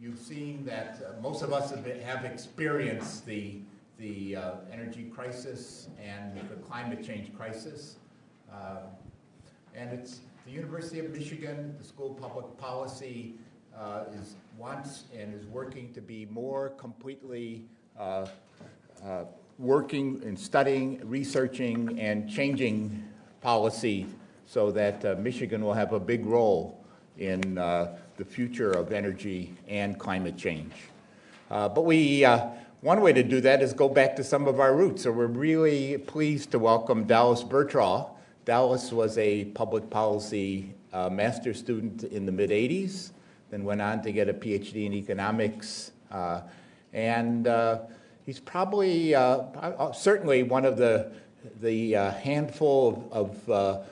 you've seen that uh, most of us have, been, have experienced the, the uh, energy crisis and the climate change crisis. Uh, and it's the University of Michigan, the School of Public Policy, uh, is wants and is working to be more completely uh, uh, working and studying, researching, and changing policy so that Michigan will have a big role in the future of energy and climate change. Uh, but we, one way to do that is go back to some of our roots. So we're really pleased to welcome Dallas Burtraw. Dallas was a public policy uh, master's student in the mid 80s, then went on to get a PhD in economics. Uh, and uh, he's probably, uh, uh, certainly, one of the, the uh, handful of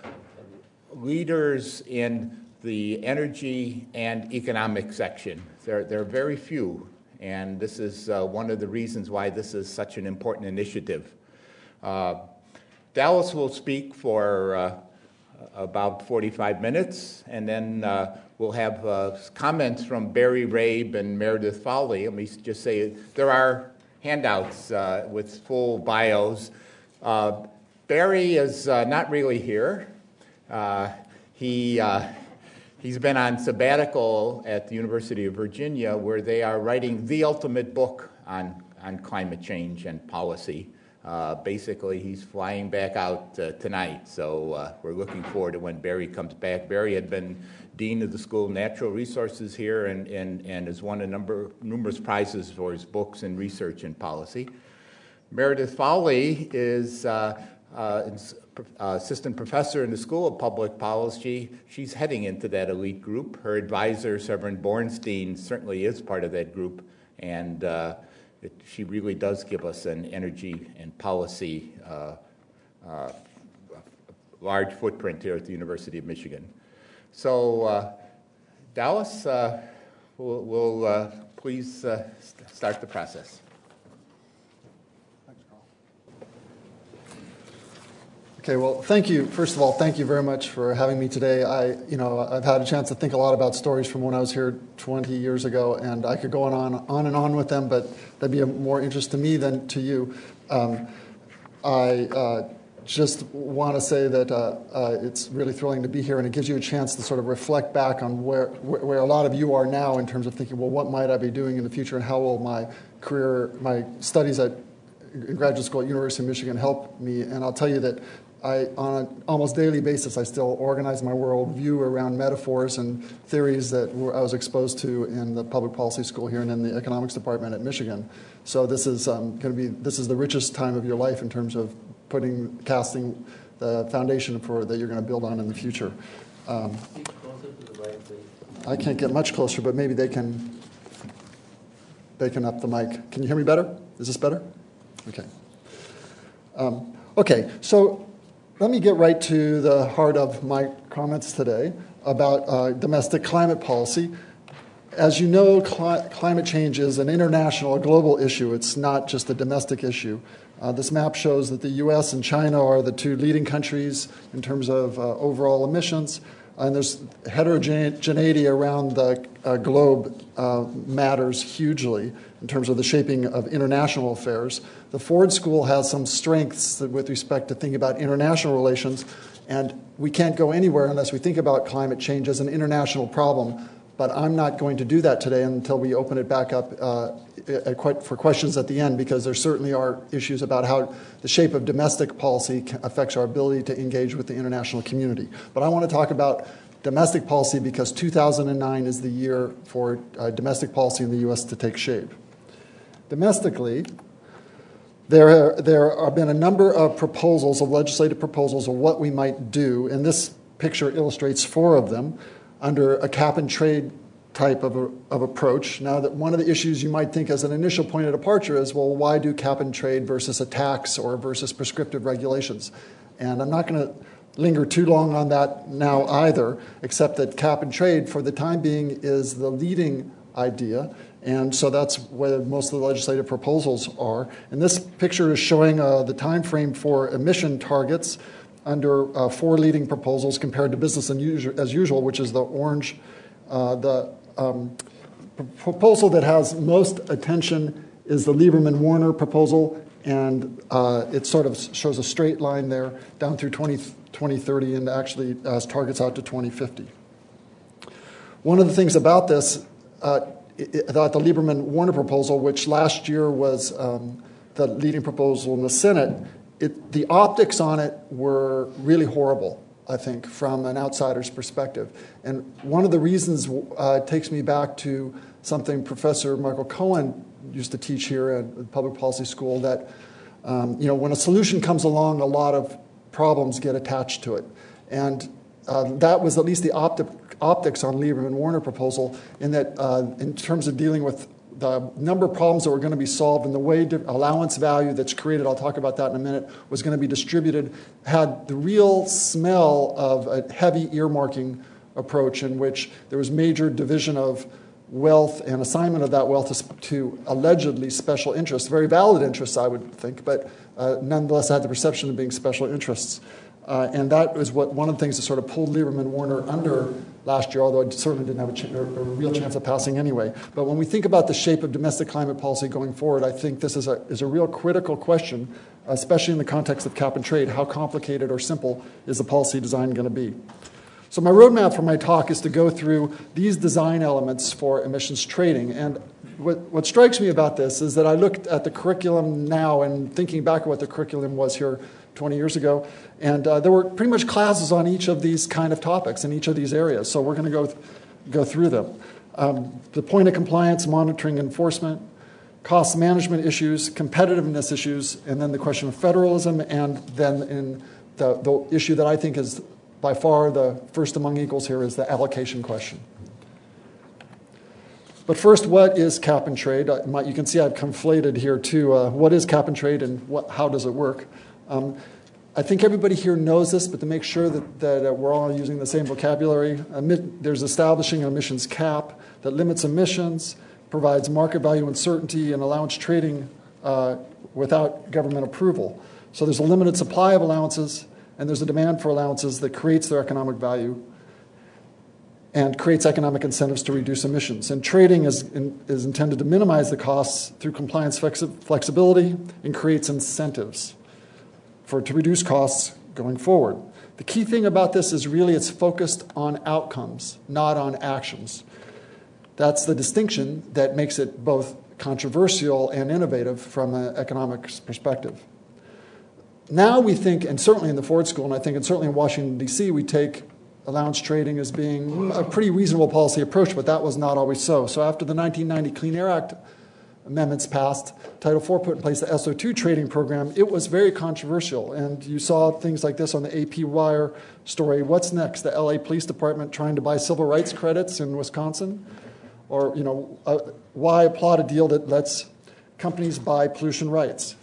leaders in the energy and economic section. There, there are very few, and this is one of the reasons why this is such an important initiative. Dallas will speak for uh, about 45 minutes, and then uh, we'll have uh, comments from Barry Rabe and Meredith Fowlie. Let me just say there are handouts uh, with full bios. Uh, Barry is uh, not really here. he He's been on sabbatical at the University of Virginia, where they are writing the ultimate book on, on climate change and policy. Uh, basically, he's flying back out uh, tonight, so uh, we're looking forward to when Barry comes back. Barry had been dean of the School of Natural Resources here and, and, and has won a number numerous prizes for his books and research and policy. Meredith Fowlie is uh, uh, assistant professor in the School of Public Policy. She's heading into that elite group. Her advisor, Severin Borenstein, certainly is part of that group, and it, she really does give us an energy and policy uh, uh, large footprint here at the University of Michigan. So, uh, Dallas, uh, will, uh, please uh, start the process. Okay, well, thank you. First of all, thank you very much for having me today. I, you know, I've had a chance to think a lot about stories from when I was here 20 years ago, and I could go on, on, on and on with them, but that'd be of more interest to me than to you. Um, I uh, just want to say that uh, uh, it's really thrilling to be here, and it gives you a chance to sort of reflect back on where, where a lot of you are now in terms of thinking, well, what might I be doing in the future, and how will my career, my studies at graduate school at University of Michigan help me? And I'll tell you that I, on an almost daily basis, I still organize my worldview around metaphors and theories that I was exposed to in the public policy school here and in the economics department at Michigan. So this is um, going to be this is the richest time of your life in terms of putting casting the foundation for that you're going to build on in the future. Um, I can't get much closer, but maybe they can they can up the mic. Can you hear me better? Is this better? Okay. Um, okay, so let me get right to the heart of my comments today about uh, domestic climate policy. As you know, cli- climate change is an international, a global issue. It's not just a domestic issue. Uh, this map shows that the US and China are the two leading countries in terms of uh, overall emissions. And there's heterogeneity around the uh, globe uh, matters hugely in terms of the shaping of international affairs. The Ford School has some strengths with respect to thinking about international relations, and we can't go anywhere unless we think about climate change as an international problem. But I'm not going to do that today until we open it back up uh, for questions at the end, because there certainly are issues about how the shape of domestic policy affects our ability to engage with the international community. But I want to talk about domestic policy because 2009 is the year for uh, domestic policy in the U.S. to take shape. Domestically, there, there have been a number of proposals, of legislative proposals, of what we might do, and this picture illustrates four of them under a cap and trade type of, a, of approach. Now, that one of the issues you might think as an initial point of departure is, well, why do cap and trade versus a tax or versus prescriptive regulations? And I'm not going to linger too long on that now either, except that cap and trade, for the time being, is the leading idea. And so that's where most of the legislative proposals are. And this picture is showing uh, the time frame for emission targets under uh, four leading proposals compared to business as usual, which is the orange, uh, the um, proposal that has most attention is the Lieberman Warner proposal, and uh, it sort of shows a straight line there down through 20, 2030 and actually has targets out to 2050. One of the things about this, uh, about the Lieberman Warner proposal, which last year was um, the leading proposal in the Senate, it, the optics on it were really horrible. I think, from an outsider's perspective. And one of the reasons uh, takes me back to something Professor Michael Cohen used to teach here at the Public Policy School that, um, you know, when a solution comes along, a lot of problems get attached to it. And that was at least the optics on Lieberman and Warner proposal, in that, uh, in terms of dealing with the number of problems that were going to be solved and the way allowance value that's created, I'll talk about that in a minute, was going to be distributed, had the real smell of a heavy earmarking approach in which there was major division of wealth and assignment of that wealth to, to allegedly special interests, very valid interests, I would think, but uh, nonetheless had the perception of being special interests. Uh, and that was what one of the things that sort of pulled Lieberman Warner under last year, although it certainly didn't have a, ch- a, real chance of passing anyway. But when we think about the shape of domestic climate policy going forward, I think this is a, is a real critical question, especially in the context of cap and trade. How complicated or simple is the policy design going to be? So, my roadmap for my talk is to go through these design elements for emissions trading. And what, what strikes me about this is that I looked at the curriculum now and thinking back at what the curriculum was here 20 years ago, and uh, there were pretty much classes on each of these kind of topics in each of these areas. So we're going to go, th- go through them. Um, the point of compliance, monitoring, enforcement, cost management issues, competitiveness issues, and then the question of federalism, and then in the, the issue that I think is by far the first among equals here is the allocation question. But first, what is cap and trade? Uh, you can see I've conflated here too. Uh, what is cap and trade and what, how does it work? Um, I think everybody here knows this, but to make sure that, that uh, we're all using the same vocabulary, emit, there's establishing an emissions cap that limits emissions, provides market value uncertainty, and allowance trading uh, without government approval. So there's a limited supply of allowances, and there's a demand for allowances that creates their economic value and creates economic incentives to reduce emissions. And trading is, in, is intended to minimize the costs through compliance flexi- flexibility and creates incentives for to reduce costs going forward. The key thing about this is really it's focused on outcomes, not on actions. That's the distinction that makes it both controversial and innovative from an economics perspective. Now we think, and certainly in the Ford School, and I think, and certainly in Washington, D.C., we take allowance trading as being a pretty reasonable policy approach, but that was not always so. So after the 1990 Clean Air Act amendments passed, Title IV put in place the SO2 trading program, it was very controversial. And you saw things like this on the AP Wire story. What's next? The LA Police Department trying to buy civil rights credits in Wisconsin? Or, you know, uh, why applaud a deal that lets companies buy pollution rights?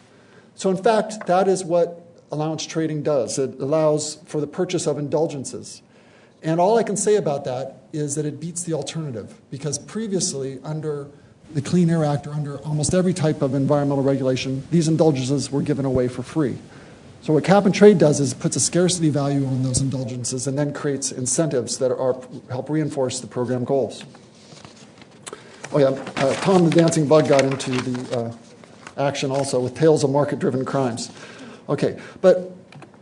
So, in fact, that is what allowance trading does. It allows for the purchase of indulgences. And all I can say about that is that it beats the alternative because previously, under the Clean Air Act or under almost every type of environmental regulation, these indulgences were given away for free. So what cap and trade does is puts a scarcity value on those indulgences and then creates incentives that are help reinforce the program goals. Oh yeah, uh, Tom the Dancing Bug got into the uh, action also with tales of market-driven crimes. Okay, but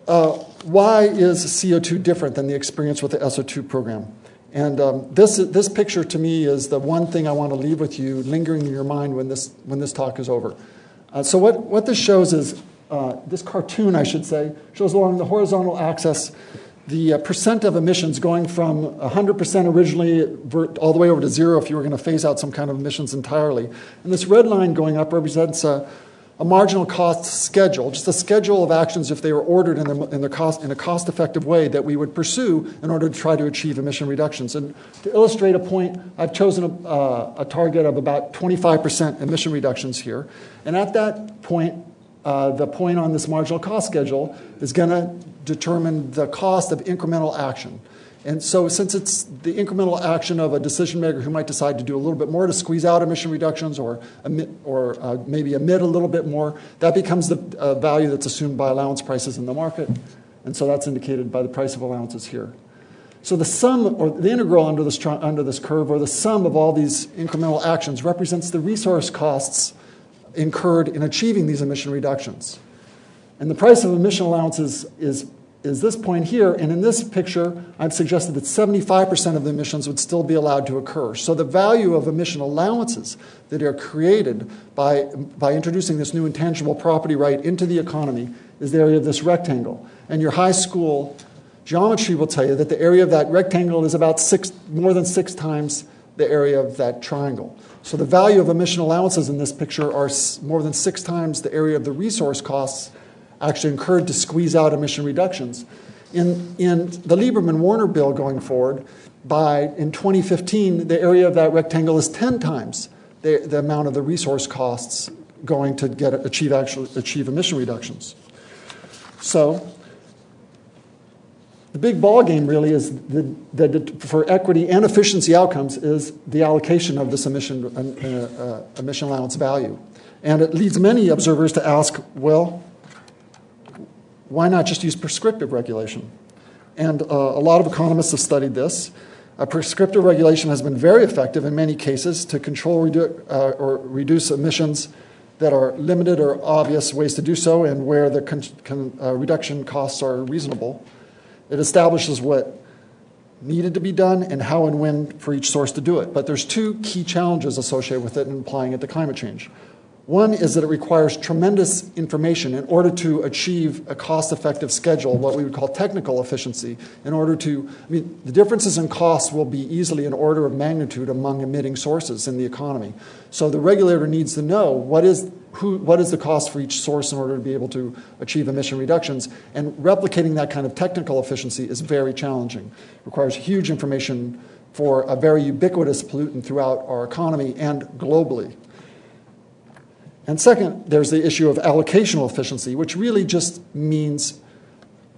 uh, why is CO2 different than the experience with the SO2 program? And um, this, this picture to me is the one thing I want to leave with you, lingering in your mind when this, when this talk is over. Uh, so, what, what this shows is uh, this cartoon, I should say, shows along the horizontal axis the uh, percent of emissions going from 100% originally all the way over to zero if you were going to phase out some kind of emissions entirely. And this red line going up represents uh, a marginal cost schedule, just a schedule of actions if they were ordered in, the, in, the cost, in a cost effective way that we would pursue in order to try to achieve emission reductions. And to illustrate a point, I've chosen a, uh, a target of about 25% emission reductions here. And at that point, uh, the point on this marginal cost schedule is going to determine the cost of incremental action. And so, since it's the incremental action of a decision maker who might decide to do a little bit more to squeeze out emission reductions or, emit, or uh, maybe emit a little bit more, that becomes the uh, value that's assumed by allowance prices in the market. And so, that's indicated by the price of allowances here. So the sum or the integral under this, under this curve or the sum of all these incremental actions represents the resource costs incurred in achieving these emission reductions. And the price of emission allowances is, is this point here. And in this picture, I've suggested that 75% of the emissions would still be allowed to occur. So the value of emission allowances that are created by, by introducing this new intangible property right into the economy is the area of this rectangle. And your high school geometry will tell you that the area of that rectangle is about six, more than six times the area of that triangle. So the value of emission allowances in this picture are more than six times the area of the resource costs actually incurred to squeeze out emission reductions. In, in the Lieberman-Warner bill going forward, by in 2015, the area of that rectangle is 10 times the, the amount of the resource costs going to get achieve actually achieve emission reductions. So the big ball game really is the, the, for equity and efficiency outcomes is the allocation of this emission, uh, uh, emission allowance value. And it leads many observers to ask, well, why not just use prescriptive regulation? And uh, a lot of economists have studied this. A prescriptive regulation has been very effective in many cases to control redu- uh, or reduce emissions that are limited or obvious ways to do so and where the con- con- uh, reduction costs are reasonable. It establishes what needed to be done and how and when for each source to do it. But there's two key challenges associated with it in applying it to climate change. One is that it requires tremendous information in order to achieve a cost effective schedule, what we would call technical efficiency. In order to, I mean, the differences in costs will be easily an order of magnitude among emitting sources in the economy. So the regulator needs to know what is, who, what is the cost for each source in order to be able to achieve emission reductions. And replicating that kind of technical efficiency is very challenging. It requires huge information for a very ubiquitous pollutant throughout our economy and globally. And second, there's the issue of allocational efficiency, which really just means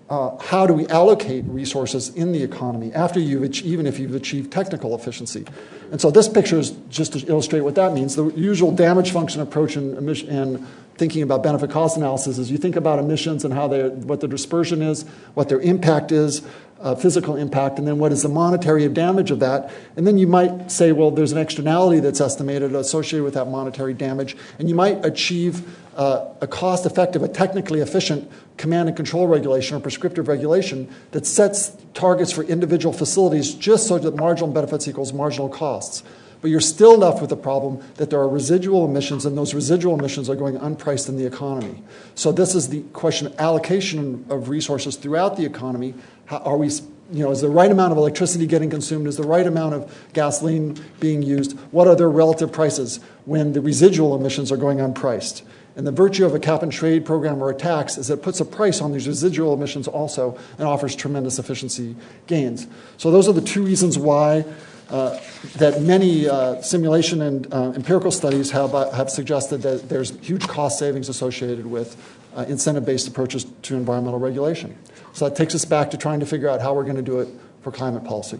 uh, how do we allocate resources in the economy after you've even if you've achieved technical efficiency. And so this picture is just to illustrate what that means. The usual damage function approach in, in thinking about benefit cost analysis is you think about emissions and how they what the dispersion is, what their impact is, uh, physical impact, and then what is the monetary damage of that. And then you might say, well, there's an externality that's estimated associated with that monetary damage, and you might achieve uh, a cost effective, a technically efficient command and control regulation or prescriptive regulation that sets targets for individual facilities just so that marginal benefits equals marginal costs. But you're still left with the problem that there are residual emissions, and those residual emissions are going unpriced in the economy. So, this is the question of allocation of resources throughout the economy. how, are we, you know, is the right amount of electricity getting consumed? Is the right amount of gasoline being used? What are their relative prices when the residual emissions are going unpriced? And the virtue of a cap and trade program or a tax is it puts a price on these residual emissions also and offers tremendous efficiency gains. So those are the two reasons why that many uh, simulation and uh, empirical studies have, uh, have suggested that there's huge cost savings associated with uh, incentive-based approaches to environmental regulation. So that takes us back to trying to figure out how we're going to do it for climate policy.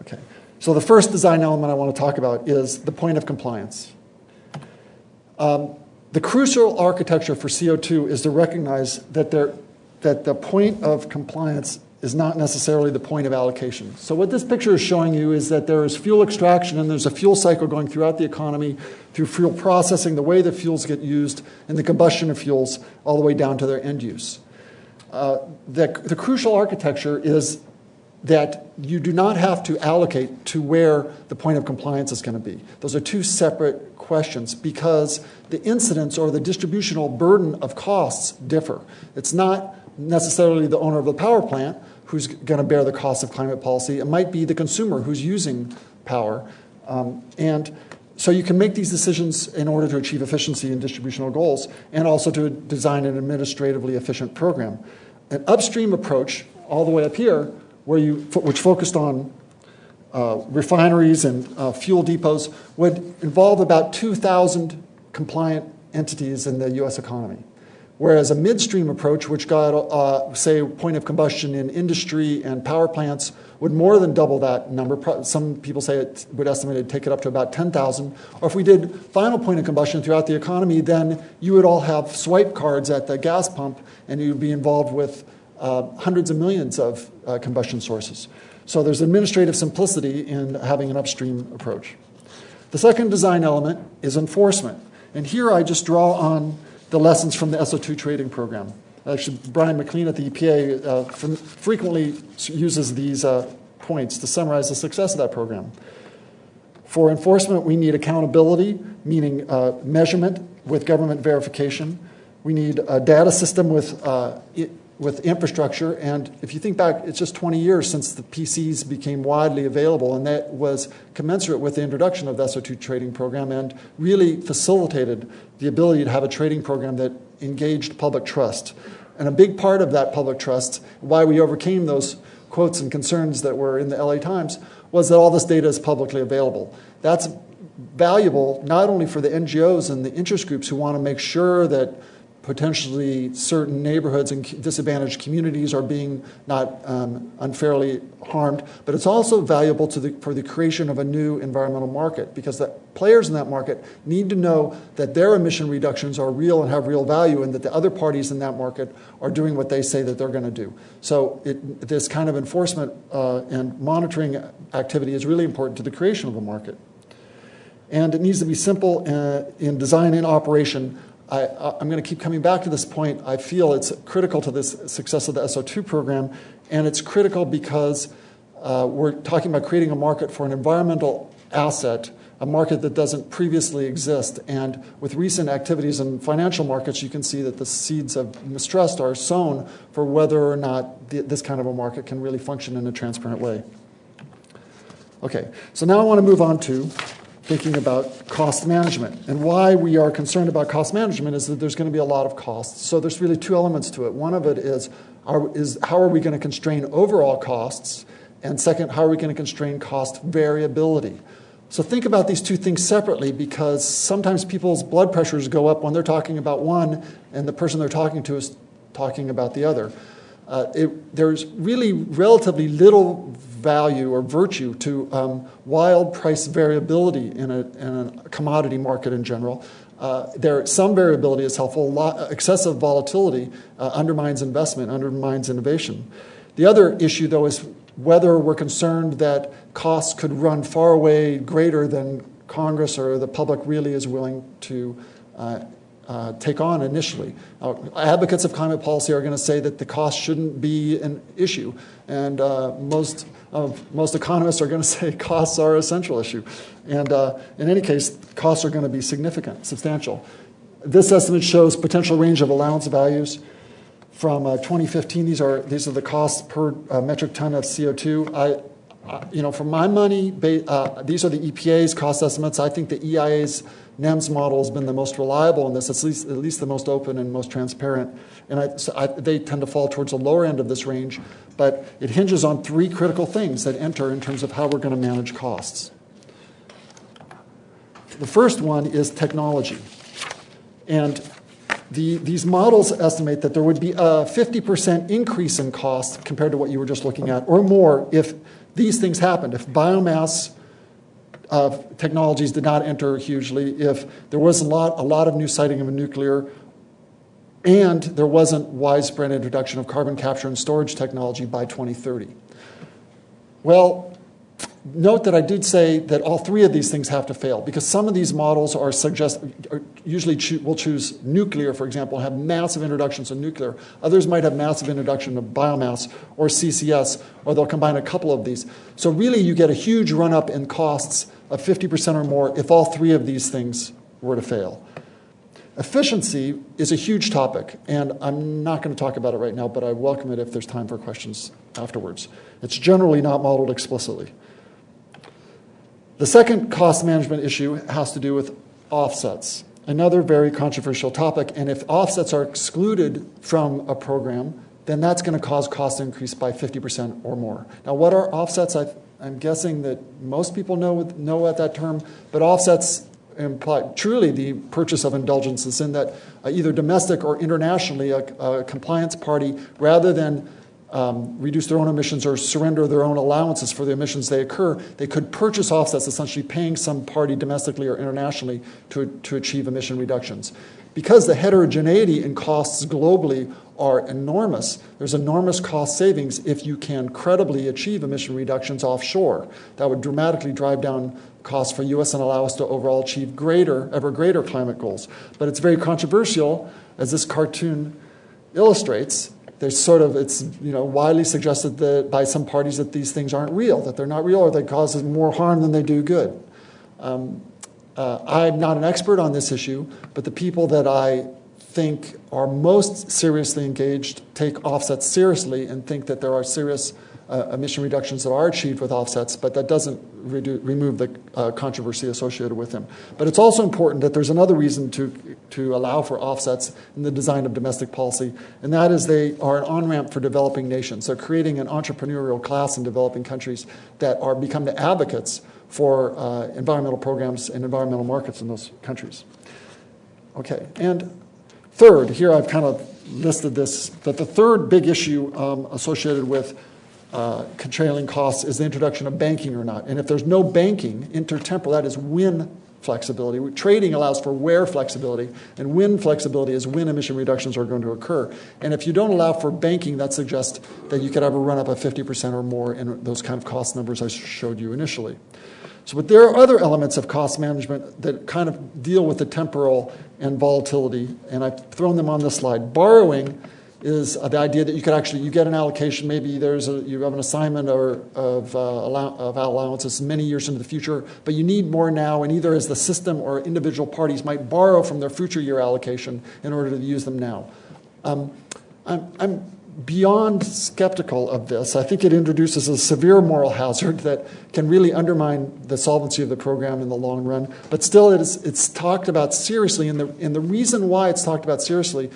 Okay. So the first design element I want to talk about is the point of compliance. Um, the crucial architecture for CO2 is to recognize that, there, that the point of compliance is not necessarily the point of allocation. So what this picture is showing you is that there is fuel extraction and there's a fuel cycle going throughout the economy through fuel processing, the way the fuels get used, and the combustion of fuels all the way down to their end use. Uh, the, the crucial architecture is that you do not have to allocate to where the point of compliance is going to be. Those are two separate questions because the incidence or the distributional burden of costs differ. It's not necessarily the owner of the power plant who's going to bear the cost of climate policy. It might be the consumer who's using power. Um, and so you can make these decisions in order to achieve efficiency and distributional goals and also to design an administratively efficient program. An upstream approach, all the way up here, where you, which focused on uh, refineries and uh, fuel depots, would involve about 2,000 compliant entities in the US economy. Whereas a midstream approach, which got, uh, say, point of combustion in industry and power plants, would more than double that number. Some people say it would estimate it take it up to about 10,000. Or if we did final point of combustion throughout the economy, then you would all have swipe cards at the gas pump and you'd be involved with uh, hundreds of millions of uh, combustion sources. So there's administrative simplicity in having an upstream approach. The second design element is enforcement. And here I just draw on the lessons from the SO2 trading program. Actually, Brian McLean at the EPA uh, frequently uses these uh, points to summarize the success of that program. For enforcement, we need accountability, meaning uh, measurement with government verification. We need a data system with uh, with infrastructure. And if you think back, it's just 20 years since the PCs became widely available, and that was commensurate with the introduction of the SO2 trading program and really facilitated the ability to have a trading program that engaged public trust. And a big part of that public trust, why we overcame those quotes and concerns that were in the LA Times, was that all this data is publicly available. That's valuable not only for the NGOs and the interest groups who want to make sure that potentially certain neighborhoods and disadvantaged communities are being not um, unfairly harmed, but it's also valuable the, for the creation of a new environmental market because the players in that market need to know that their emission reductions are real and have real value and that the other parties in that market are doing what they say that they're going to do. So it, this kind of enforcement uh, and monitoring activity is really important to the creation of a market. And it needs to be simple uh, in design and operation I, am going to keep coming back to this point. I feel it's critical to this success of the SO2 program, and it's critical because uh, we're talking about creating a market for an environmental asset, a market that doesn't previously exist. And with recent activities in financial markets, you can see that the seeds of mistrust are sown for whether or not the, this kind of a market can really function in a transparent way. Okay, so now I want to move on to thinking about cost management. And why we are concerned about cost management is that there's going to be a lot of costs. So there's really two elements to it. One of it is, are, is how are we going to constrain overall costs? And second, how are we going to constrain cost variability? So think about these two things separately because sometimes people's blood pressures go up when they're talking about one and the person they're talking to is talking about the other. Uh, it, there's really relatively little value or virtue to um, wild price variability in a, in a, commodity market in general. Uh, there, some variability is helpful. Lot, excessive volatility uh, undermines investment, undermines innovation. The other issue, though, is whether we're concerned that costs could run far away greater than Congress or the public really is willing to uh, uh, take on initially. Uh, advocates of climate policy are going to say that the cost shouldn't be an issue, and uh, most most economists are going to say costs are a central issue. And uh, in any case, costs are going to be significant, substantial. This estimate shows potential range of allowance values from uh, 2015. These are these are the costs per uh, metric ton of CO2. I, you know, for my money, these are the EPA's cost estimates. I think the EIA's NEMS model has been the most reliable in this, at least, at least the most open and most transparent. And I, so I, they tend to fall towards the lower end of this range, but it hinges on three critical things that enter in terms of how we're going to manage costs. The first one is technology. And the, these models estimate that there would be a 50% increase in cost compared to what you were just looking at, or more, if these things happened. If biomass uh, technologies did not enter hugely, if there was a lot, a lot of new siting of nuclear, and there wasn't widespread introduction of carbon capture and storage technology by 2030. Well, note that I did say that all three of these things have to fail because some of these models are suggest are usually cho- will choose nuclear, for example, have massive introductions of nuclear. Others might have massive introduction of biomass or CCS, or they'll combine a couple of these. So really, you get a huge run up in costs of 50% or more if all three of these things were to fail. Efficiency is a huge topic, and I'm not going to talk about it right now, but I welcome it if there's time for questions afterwards. It's generally not modeled explicitly. The second cost management issue has to do with offsets, another very controversial topic. And if offsets are excluded from a program, then that's going to cause cost increase by 50% or more. Now, what are offsets? I, am guessing that most people know, know what that term, but offsets imply truly the purchase of indulgences in that uh, either domestic or internationally, a, a compliance party, rather than um, reduce their own emissions or surrender their own allowances for the emissions they occur, they could purchase offsets, essentially paying some party domestically or internationally to, to achieve emission reductions. Because the heterogeneity in costs globally are enormous. There's enormous cost savings if you can credibly achieve emission reductions offshore. That would dramatically drive down costs for US and allow us to overall achieve greater, ever greater climate goals. But it's very controversial, as this cartoon illustrates. There's sort of it's you know widely suggested that by some parties that these things aren't real, that they're not real, or they cause more harm than they do good. Um, uh, I'm not an expert on this issue, but the people that I think are most seriously engaged take offsets seriously and think that there are serious uh, emission reductions that are achieved with offsets, but that doesn't redo, remove the uh, controversy associated with them. But it's also important that there's another reason to, to allow for offsets in the design of domestic policy, and that is they are an on ramp for developing nations. They're creating an entrepreneurial class in developing countries that are become the advocates for uh, environmental programs and environmental markets in those countries. Okay, and third, here I've kind of listed this, that the third big issue um, associated with uh, controlling costs is the introduction of banking or not. And if there's no banking, intertemporal, that is when flexibility. Trading allows for where flexibility, and when flexibility is when emission reductions are going to occur. And if you don't allow for banking, that suggests that you could have a run up of 50% or more in those kind of cost numbers I showed you initially. So, but there are other elements of cost management that kind of deal with the temporal and volatility, and I've thrown them on this slide. Borrowing is the idea that you could actually you get an allocation. Maybe there's a, you have an assignment or of, uh, allow, of allowances many years into the future, but you need more now, and either as the system or individual parties might borrow from their future year allocation in order to use them now. Um, I'm, I'm beyond skeptical of this. I think it introduces a severe moral hazard that can really undermine the solvency of the program in the long run. But still, it is, it's talked about seriously, and the, and the reason why it's talked about seriously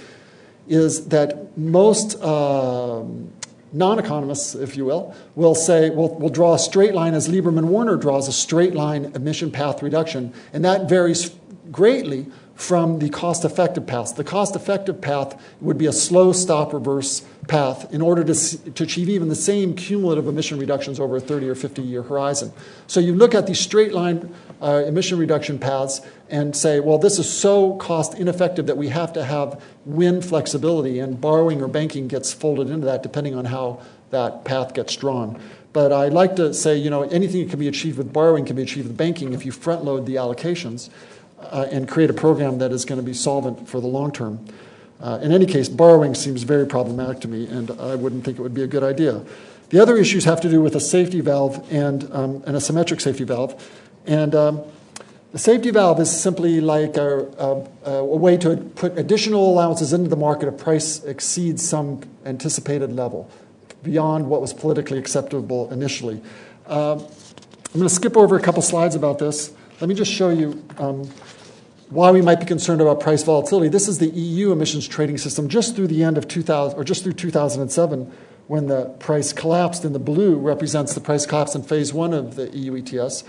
is that most um, non economists, if you will, will say, will will draw a straight line as Lieberman Warner draws a straight line emission path reduction, and that varies greatly from the cost effective path. The cost effective path would be a slow stop reverse path in order to, to achieve even the same cumulative emission reductions over a 30 or 50 year horizon. So you look at these straight line uh, emission reduction paths and say, well, this is so cost ineffective that we have to have wind flexibility, and borrowing or banking gets folded into that depending on how that path gets drawn. But I like to say, you know, anything that can be achieved with borrowing can be achieved with banking if you front load the allocations uh, and create a program that is going to be solvent for the long term. Uh, in any case, borrowing seems very problematic to me, and I wouldn't think it would be a good idea. The other issues have to do with a safety valve and, um, and a symmetric safety valve. And um, the safety valve is simply like a, a, a, way to put additional allowances into the market if price exceeds some anticipated level beyond what was politically acceptable initially. Um, I'm going to skip over a couple slides about this. Let me just show you um, why we might be concerned about price volatility. This is the EU emissions trading system just through the end of 2000, or just through 2007, when the price collapsed and the blue represents the price collapse in phase one of the EU ETS.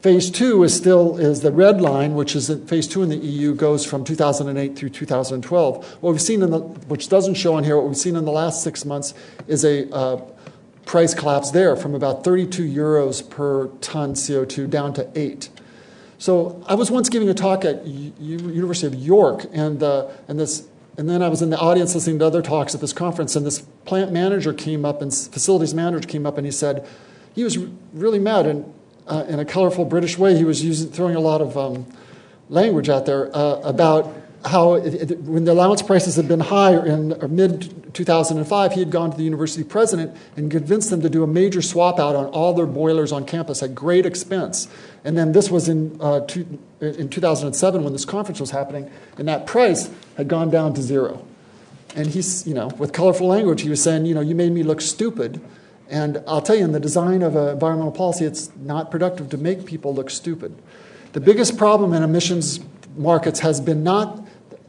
Phase two is still is the red line, which is that phase two in the EU goes from 2008 through 2012. What we've seen in the, which doesn't show on here, what we've seen in the last six months is a uh, price collapse there from about 32 euros per ton CO2 down to eight. So I was once giving a talk at U- University of York, and uh, and this, and then I was in the audience listening to other talks at this conference, and this plant manager came up and facilities manager came up, and he said he was really mad, and uh, in a colorful British way, he was using throwing a lot of um, language out there uh, about how it, when the allowance prices had been high in mid 2005, he had gone to the university president and convinced them to do a major swap out on all their boilers on campus at great expense. And then this was in, uh, two, in 2007 when this conference was happening, and that price had gone down to zero. And he's, you know, with colorful language, he was saying, you know, you made me look stupid. And I'll tell you, in the design of environmental policy, it's not productive to make people look stupid. The biggest problem in emissions markets has been not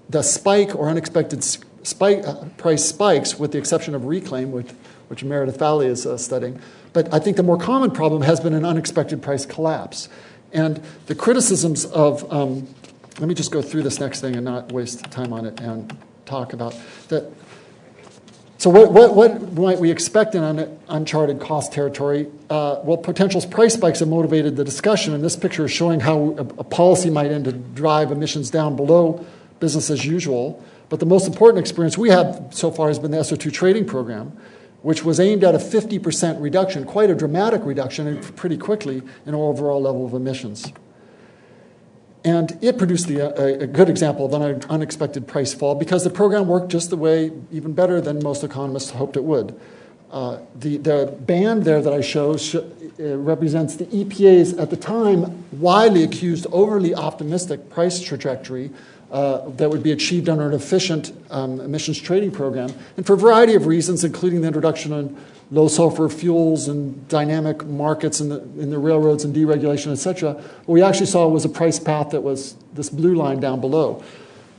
the spike or unexpected spike, uh, price spikes, with the exception of reclaim, which, which Meredith Fowlie is uh, studying. But I think the more common problem has been an unexpected price collapse. And the criticisms of, um, let me just go through this next thing and not waste time on it and talk about that. So, what, what, what might we expect in un, uncharted cost territory? Uh, well, potential price spikes have motivated the discussion, and this picture is showing how a, a policy might end to drive emissions down below business as usual. But the most important experience we have so far has been the SO2 trading program, which was aimed at a 50% reduction, quite a dramatic reduction, and pretty quickly in our overall level of emissions. And it produced the, a, a, good example of an unexpected price fall because the program worked just the way, even better than most economists hoped it would. Uh, the, the band there that I show sh- uh, represents the EPA's, at the time, widely accused overly optimistic price trajectory uh, that would be achieved under an efficient um, emissions trading program. And for a variety of reasons, including the introduction of low sulfur fuels and dynamic markets in the, in the railroads and deregulation, et cetera, what we actually saw was a price path that was this blue line down below.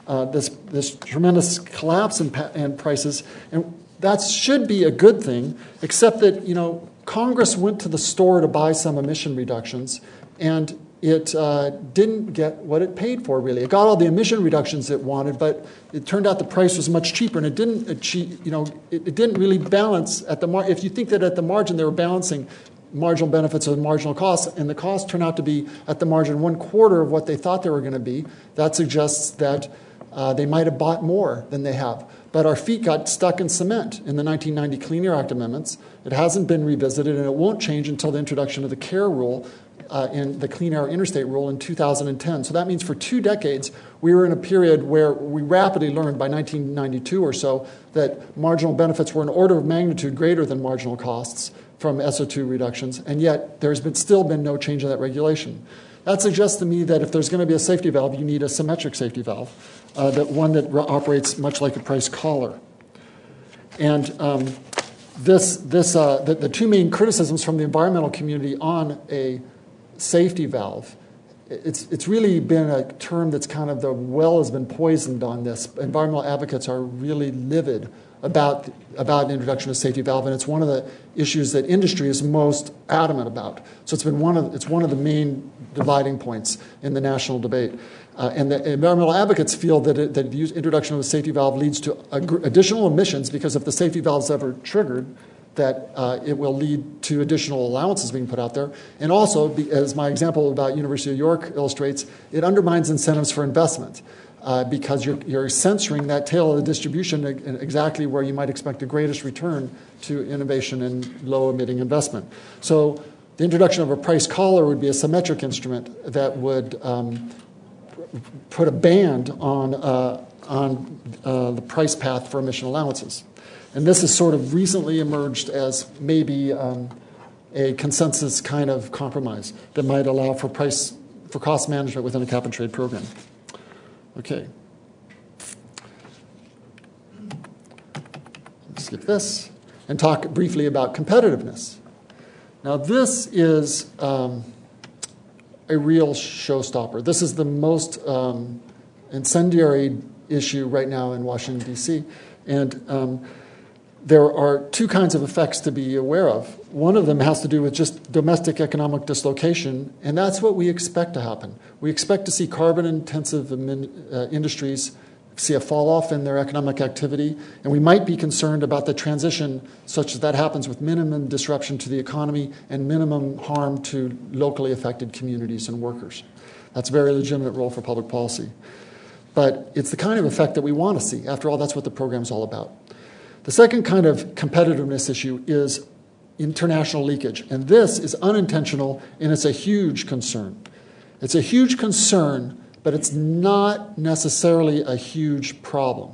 Uh, this, this tremendous collapse in, in prices. And that should be a good thing, except that, you know, Congress went to the store to buy some emission reductions, and it uh, didn't get what it paid for, really. It got all the emission reductions it wanted, but it turned out the price was much cheaper, and it didn't achieve, you know, it, it didn't really balance at the mar- If you think that at the margin they were balancing marginal benefits and marginal costs, and the costs turn out to be at the margin one quarter of what they thought they were going to be, that suggests that uh, they might have bought more than they have. But our feet got stuck in cement in the 1990 Clean Air Act amendments. It hasn't been revisited, and it won't change until the introduction of the CAIR rule uh, in the Clean Air Interstate rule in 2010. So that means for two decades, we were in a period where we rapidly learned by 1992 or so that marginal benefits were an order of magnitude greater than marginal costs from SO2 reductions, and yet there's been, still been no change in that regulation. That suggests to me that if there's going to be a safety valve, you need a symmetric safety valve, uh, that one that operates much like a price collar. And um, this, this, uh, the, the, two main criticisms from the environmental community on a safety valve, it's, it's really been a term that's kind of the well has been poisoned on this. Environmental advocates are really livid about, about an introduction of safety valve, and it's one of the issues that industry is most adamant about. So it's been one of, it's one of the main dividing points in the national debate. Uh, and the environmental advocates feel that, it, that the introduction of a safety valve leads to ag- additional emissions because if the safety valve is ever triggered, that uh, it will lead to additional allowances being put out there. And also, as my example about University of York illustrates, it undermines incentives for investment uh, because you're, you're censoring that tail of the distribution exactly where you might expect the greatest return to innovation and low emitting investment. So the introduction of a price collar would be a symmetric instrument that would um, put a band on, uh, on uh, the price path for emission allowances. And this has sort of recently emerged as maybe um, a consensus kind of compromise that might allow for price for cost management within a cap and trade program. Okay. Skip this and talk briefly about competitiveness. Now, this is um, a real showstopper. This is the most um, incendiary issue right now in Washington, D.C. And um, there are two kinds of effects to be aware of. One of them has to do with just domestic economic dislocation, and that's what we expect to happen. We expect to see carbon intensive uh, industries see a fall off in their economic activity, and we might be concerned about the transition such that that happens with minimum disruption to the economy and minimum harm to locally affected communities and workers. That's a very legitimate role for public policy. But it's the kind of effect that we want to see. After all, that's what the program's all about. The second kind of competitiveness issue is international leakage. And this is unintentional and it's a huge concern. It's a huge concern, but it's not necessarily a huge problem.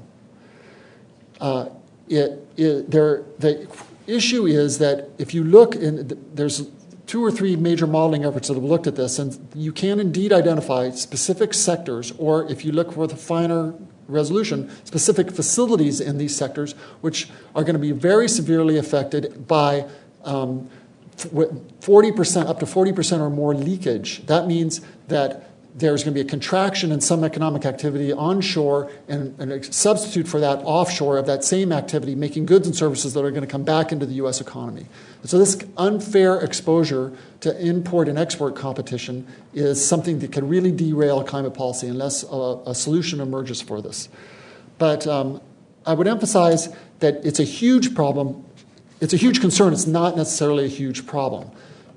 Uh, it, it, there, the issue is that if you look, in, there's two or three major modeling efforts that have looked at this, and you can indeed identify specific sectors, or if you look for the finer resolution specific facilities in these sectors, which are going to be very severely affected by um, 40%, up to 40% or more leakage. That means that there's going to be a contraction in some economic activity onshore and, and, a substitute for that offshore of that same activity, making goods and services that are going to come back into the U.S. economy. So, this unfair exposure to import and export competition is something that can really derail climate policy unless a, a solution emerges for this. But um, I would emphasize that it's a huge problem. It's a huge concern. It's not necessarily a huge problem.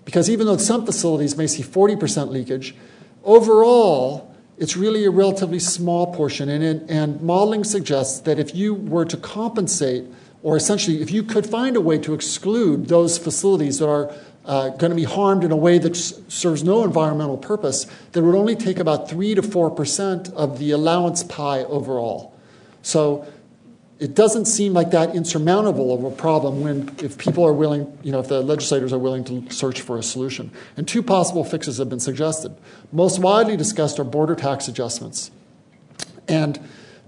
Because even though some facilities may see 40% leakage, overall, it's really a relatively small portion. And, and modeling suggests that if you were to compensate, or essentially if you could find a way to exclude those facilities that are uh, going to be harmed in a way that s- serves no environmental purpose, that would only take about 3 to 4% of the allowance pie overall. So it doesn't seem like that insurmountable of a problem when if people are willing, you know, if the legislators are willing to search for a solution. And two possible fixes have been suggested. Most widely discussed are border tax adjustments. And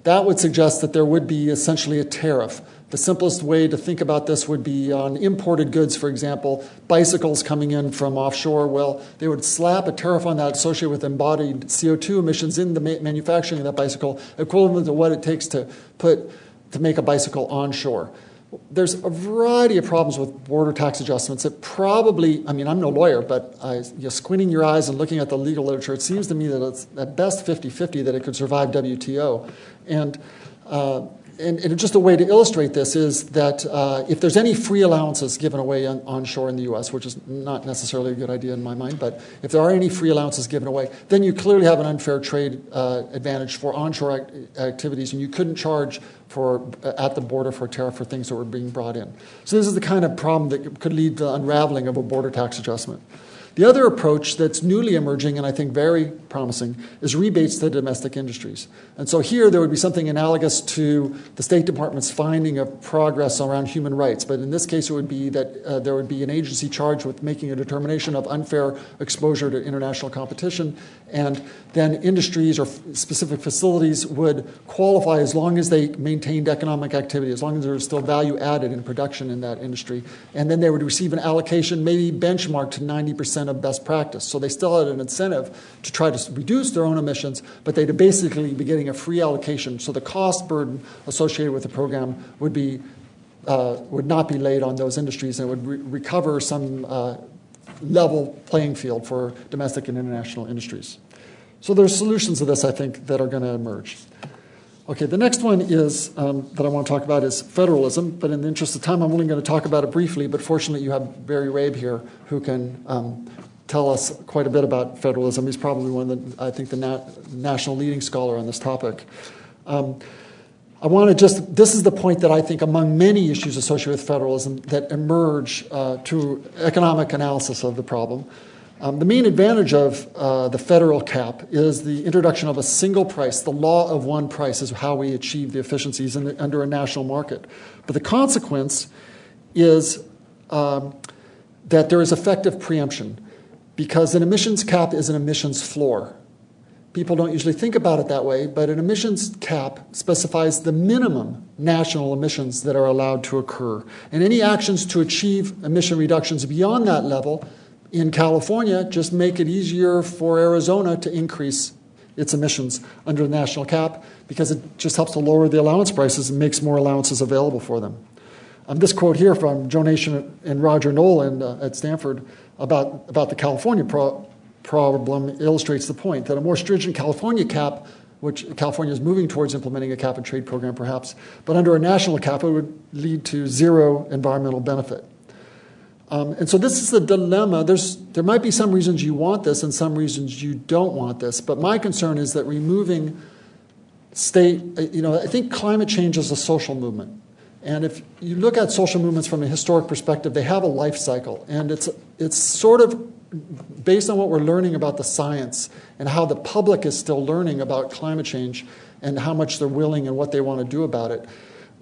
that would suggest that there would be essentially a tariff. The simplest way to think about this would be on imported goods, for example, bicycles coming in from offshore. Well, they would slap a tariff on that associated with embodied CO2 emissions in the manufacturing of that bicycle, equivalent to what it takes to put to make a bicycle onshore. There's a variety of problems with border tax adjustments. It probably, I mean, I'm no lawyer, but I, you know, squinting your eyes and looking at the legal literature, it seems to me that it's at best 50 50 that it could survive WTO. And uh, and, and, just a way to illustrate this is that uh, if there's any free allowances given away on, onshore in the U.S., which is not necessarily a good idea in my mind, but if there are any free allowances given away, then you clearly have an unfair trade uh, advantage for onshore act- activities, and you couldn't charge for uh, at the border for tariff for things that were being brought in. So this is the kind of problem that could lead to unraveling of a border tax adjustment. The other approach that's newly emerging and I think very promising is rebates to domestic industries. And so here there would be something analogous to the State Department's finding of progress around human rights. But in this case, it would be that uh, there would be an agency charged with making a determination of unfair exposure to international competition. And then industries or f- specific facilities would qualify as long as they maintained economic activity, as long as there was still value added in production in that industry. And then they would receive an allocation, maybe benchmarked to 90% of best practice. So they still had an incentive to try to reduce their own emissions, but they'd basically be getting a free allocation. So the cost burden associated with the program would be uh, would not be laid on those industries and would re- recover some uh, level playing field for domestic and international industries. So there's solutions to this, I think, that are going to emerge. Okay, the next one is um, that I want to talk about is federalism, but in the interest of time, I'm only going to talk about it briefly. But fortunately, you have Barry Rabe here who can um, tell us quite a bit about federalism. He's probably one of the, I think, the na- national leading scholar on this topic. Um, I want to just, this is the point that I think among many issues associated with federalism that emerge uh, to economic analysis of the problem. Um, the main advantage of uh, the federal cap is the introduction of a single price. The law of one price is how we achieve the efficiencies the, under a national market. But the consequence is um, that there is effective preemption because an emissions cap is an emissions floor. People don't usually think about it that way, but an emissions cap specifies the minimum national emissions that are allowed to occur. And any actions to achieve emission reductions beyond that level in California just make it easier for Arizona to increase its emissions under the national cap because it just helps to lower the allowance prices and makes more allowances available for them. Um, this quote here from Joe Nation and Roger Nolan uh, at Stanford about, about the California pro- problem illustrates the point that a more stringent California cap, which California is moving towards implementing a cap and trade program perhaps, but under a national cap, it would lead to zero environmental benefit. Um, and so this is the dilemma. There's, there might be some reasons you want this and some reasons you don't want this. But my concern is that removing state, uh, you know, I think climate change is a social movement. And if you look at social movements from a historic perspective, they have a life cycle. And it's, it's sort of based on what we're learning about the science and how the public is still learning about climate change and how much they're willing and what they want to do about it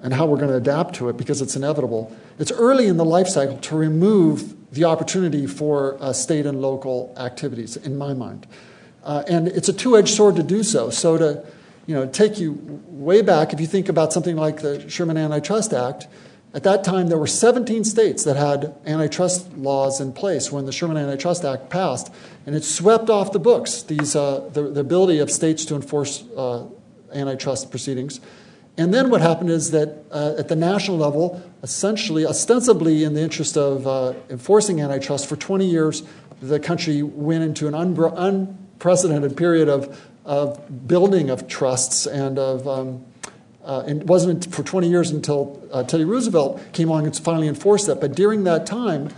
and how we're going to adapt to it because it's inevitable. It's early in the life cycle to remove the opportunity for uh, state and local activities, in my mind. Uh, and it's a two edged sword to do so. So, to you know, take you way back, if you think about something like the Sherman Antitrust Act, at that time there were 17 states that had antitrust laws in place when the Sherman Antitrust Act passed, and it swept off the books these, uh, the, the, ability of states to enforce uh, antitrust proceedings. And then what happened is that uh, at the national level, essentially, ostensibly in the interest of uh, enforcing antitrust, for 20 years, the country went into an un- unprecedented period of, of building of trusts and of. Um, uh, it wasn't for 20 years until uh, Teddy Roosevelt came along and finally enforced that. But during that time,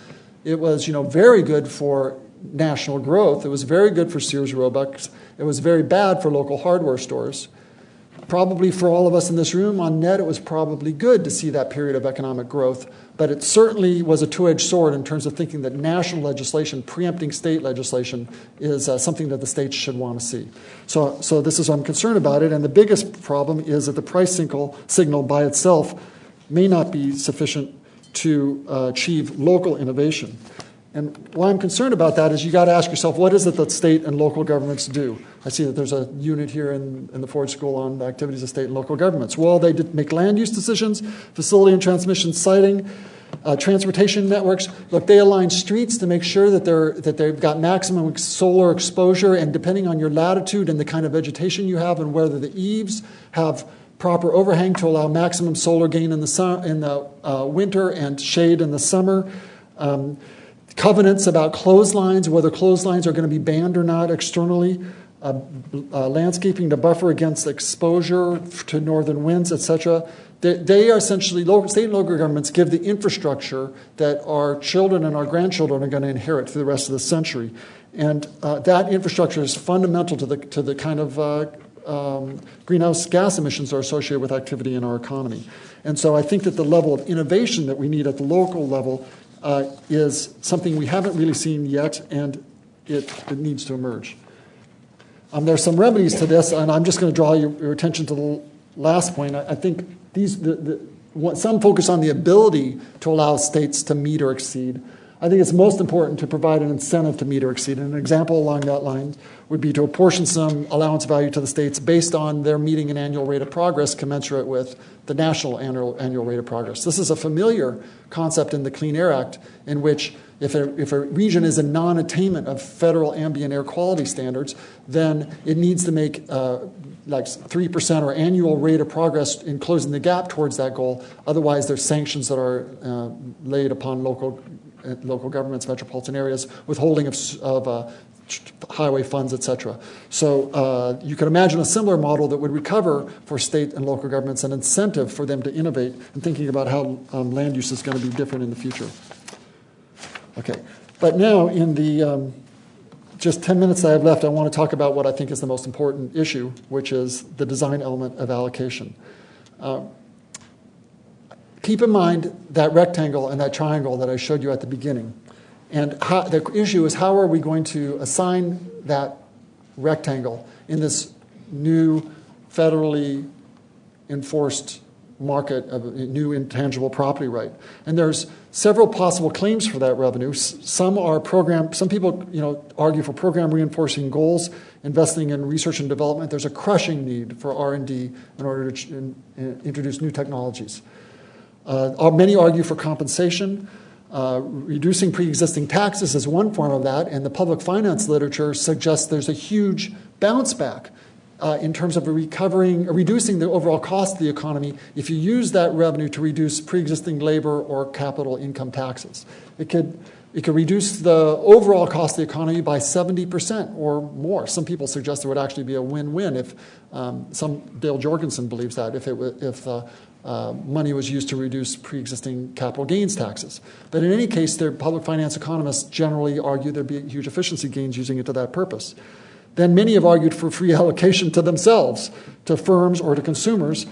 it was you know very good for national growth. It was very good for Sears Roebuck. It was very bad for local hardware stores. Probably for all of us in this room on net, it was probably good to see that period of economic growth, but it certainly was a two edged sword in terms of thinking that national legislation, preempting state legislation, is uh, something that the states should want to see. So, so this is I'm concerned about it, and the biggest problem is that the price signal, by itself may not be sufficient to uh, achieve local innovation. And why I'm concerned about that is you got to ask yourself, what is it that state and local governments do? I see that there's a unit here in, in the Ford School on the activities of state and local governments. Well, they make land use decisions, facility and transmission siting, uh, transportation networks. Look, they align streets to make sure that, they're, that they've got maximum solar exposure, and depending on your latitude and the kind of vegetation you have, and whether the eaves have proper overhang to allow maximum solar gain in the, su- in the uh, winter and shade in the summer. Um, covenants about clotheslines, whether clotheslines are going to be banned or not externally, uh, uh, landscaping to buffer against exposure to northern winds, etc. They, they, are essentially, local, state and local governments give the infrastructure that our children and our grandchildren are going to inherit for the rest of the century. And uh, that infrastructure is fundamental to the, to the kind of uh, um, greenhouse gas emissions are associated with activity in our economy. And so I think that the level of innovation that we need at the local level uh, is something we haven't really seen yet, and it, it needs to emerge. Um, there are some remedies to this, and I'm just going to draw your, your, attention to the last point. I, I think these, the, the, some focus on the ability to allow states to meet or exceed. I think it's most important to provide an incentive to meet or exceed. And an example along that line would be to apportion some allowance value to the states based on their meeting an annual rate of progress commensurate with the national annual, annual rate of progress. This is a familiar concept in the Clean Air Act, in which if a, if a region is in non attainment of federal ambient air quality standards, then it needs to make uh, like 3% or annual rate of progress in closing the gap towards that goal. Otherwise, there's sanctions that are uh, laid upon local local governments, metropolitan areas, withholding of, of uh, highway funds, et cetera. So uh, you can imagine a similar model that would recover for state and local governments an incentive for them to innovate and thinking about how um, land use is going to be different in the future. Okay, but now in the um, just 10 minutes I have left, I want to talk about what I think is the most important issue, which is the design element of allocation. Uh, keep in mind that rectangle and that triangle that I showed you at the beginning. And how, the issue is how are we going to assign that rectangle in this new federally enforced market of a new intangible property right. And there's several possible claims for that revenue. Some are program. Some people, you know, argue for program reinforcing goals, investing in research and development. There's a crushing need for R and D in order to in, in, introduce new technologies. Uh, many argue for compensation. Uh, reducing pre existing taxes is one form of that, and the public finance literature suggests there's a huge bounce back uh, in terms of recovering, reducing the overall cost of the economy if you use that revenue to reduce pre existing labor or capital income taxes. It could it could reduce the overall cost of the economy by 70% or more. Some people suggest it would actually be a win win if um, some, Dale Jorgenson believes that, if, it, if uh, uh, money was used to reduce pre existing capital gains taxes. But in any case, their public finance economists generally argue there'd be huge efficiency gains using it to that purpose. Then many have argued for free allocation to themselves, to firms, or to consumers.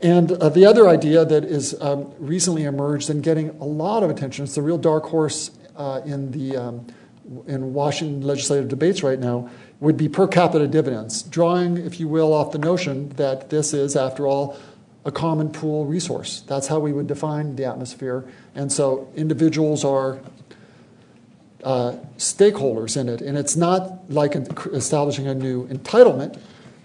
And uh, the other idea that is um, recently emerged and getting a lot of attention, it's the real dark horse uh, in the um, in Washington legislative debates right now, would be per capita dividends, drawing, if you will, off the notion that this is, after all, a common pool resource. That's how we would define the atmosphere. And so individuals are uh, stakeholders in it. And it's not like establishing a new entitlement,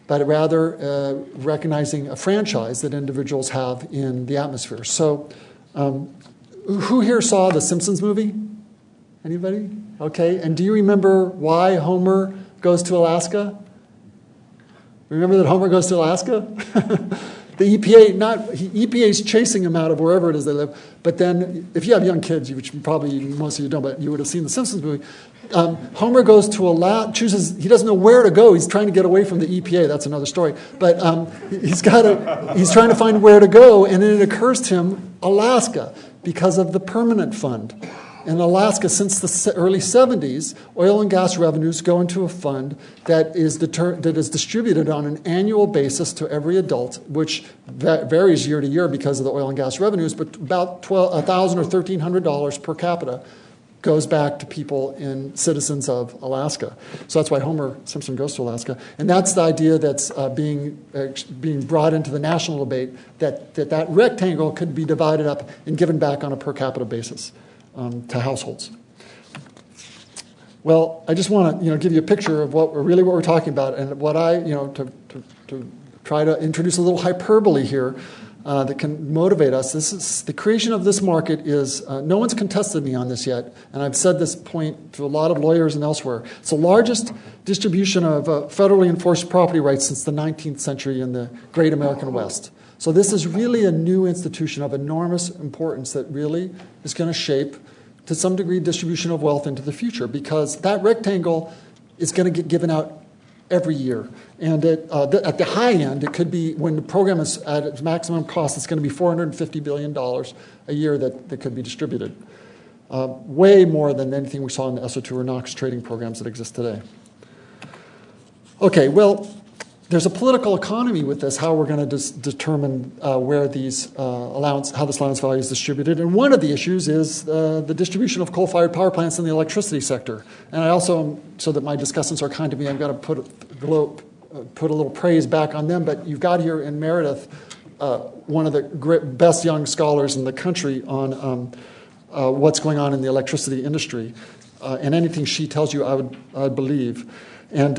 but rather uh, recognizing a franchise that individuals have in the atmosphere. So, um, who here saw the Simpsons movie? Anybody? Okay. And do you remember why Homer goes to Alaska? Remember that Homer goes to Alaska? the EPA, not EPA is chasing them out of wherever it is they live. But then, if you have young kids, which probably most of you don't, but you would have seen the Simpsons movie. Um, Homer goes to a lab, chooses. He doesn't know where to go. He's trying to get away from the EPA. That's another story. But um, he's got a, He's trying to find where to go, and then it occurs to him Alaska because of the permanent fund. In Alaska, since the early 70s, oil and gas revenues go into a fund that is, deter- that is distributed on an annual basis to every adult, which va- varies year to year because of the oil and gas revenues, but about 1,000 or $1,300 per capita goes back to people in citizens of Alaska. So that's why Homer Simpson goes to Alaska. And that's the idea that's uh, being, uh, being brought into the national debate that, that that rectangle could be divided up and given back on a per capita basis um, to households. Well, I just want to you know, give you a picture of what we're, really what we're talking about and what I, you know, to, to, to try to introduce a little hyperbole here uh, that can motivate us. This is the creation of this market is uh, no one's contested me on this yet, and I've said this point to a lot of lawyers and elsewhere. It's the largest distribution of uh, federally enforced property rights since the 19th century in the Great American West. So this is really a new institution of enormous importance that really is going to shape, to some degree, distribution of wealth into the future because that rectangle is going to get given out every year. And at, uh, the, at the high end, it could be, when the program is at its maximum cost, it's going to be $450 billion a year that, that could be distributed. Uh, way more than anything we saw in the SO2 or NOx trading programs that exist today. Okay, well, there's a political economy with this, how we're going to determine uh, where these uh, allowance, how this allowance value is distributed. And one of the issues is uh, the distribution of coal-fired power plants in the electricity sector. And I also, so that my discussants are kind to me, I'm going to put, uh, put a little praise back on them. But you've got here in Meredith uh, one of the great, best young scholars in the country on um, uh, what's going on in the electricity industry. and anything she tells you, I would, I would believe. And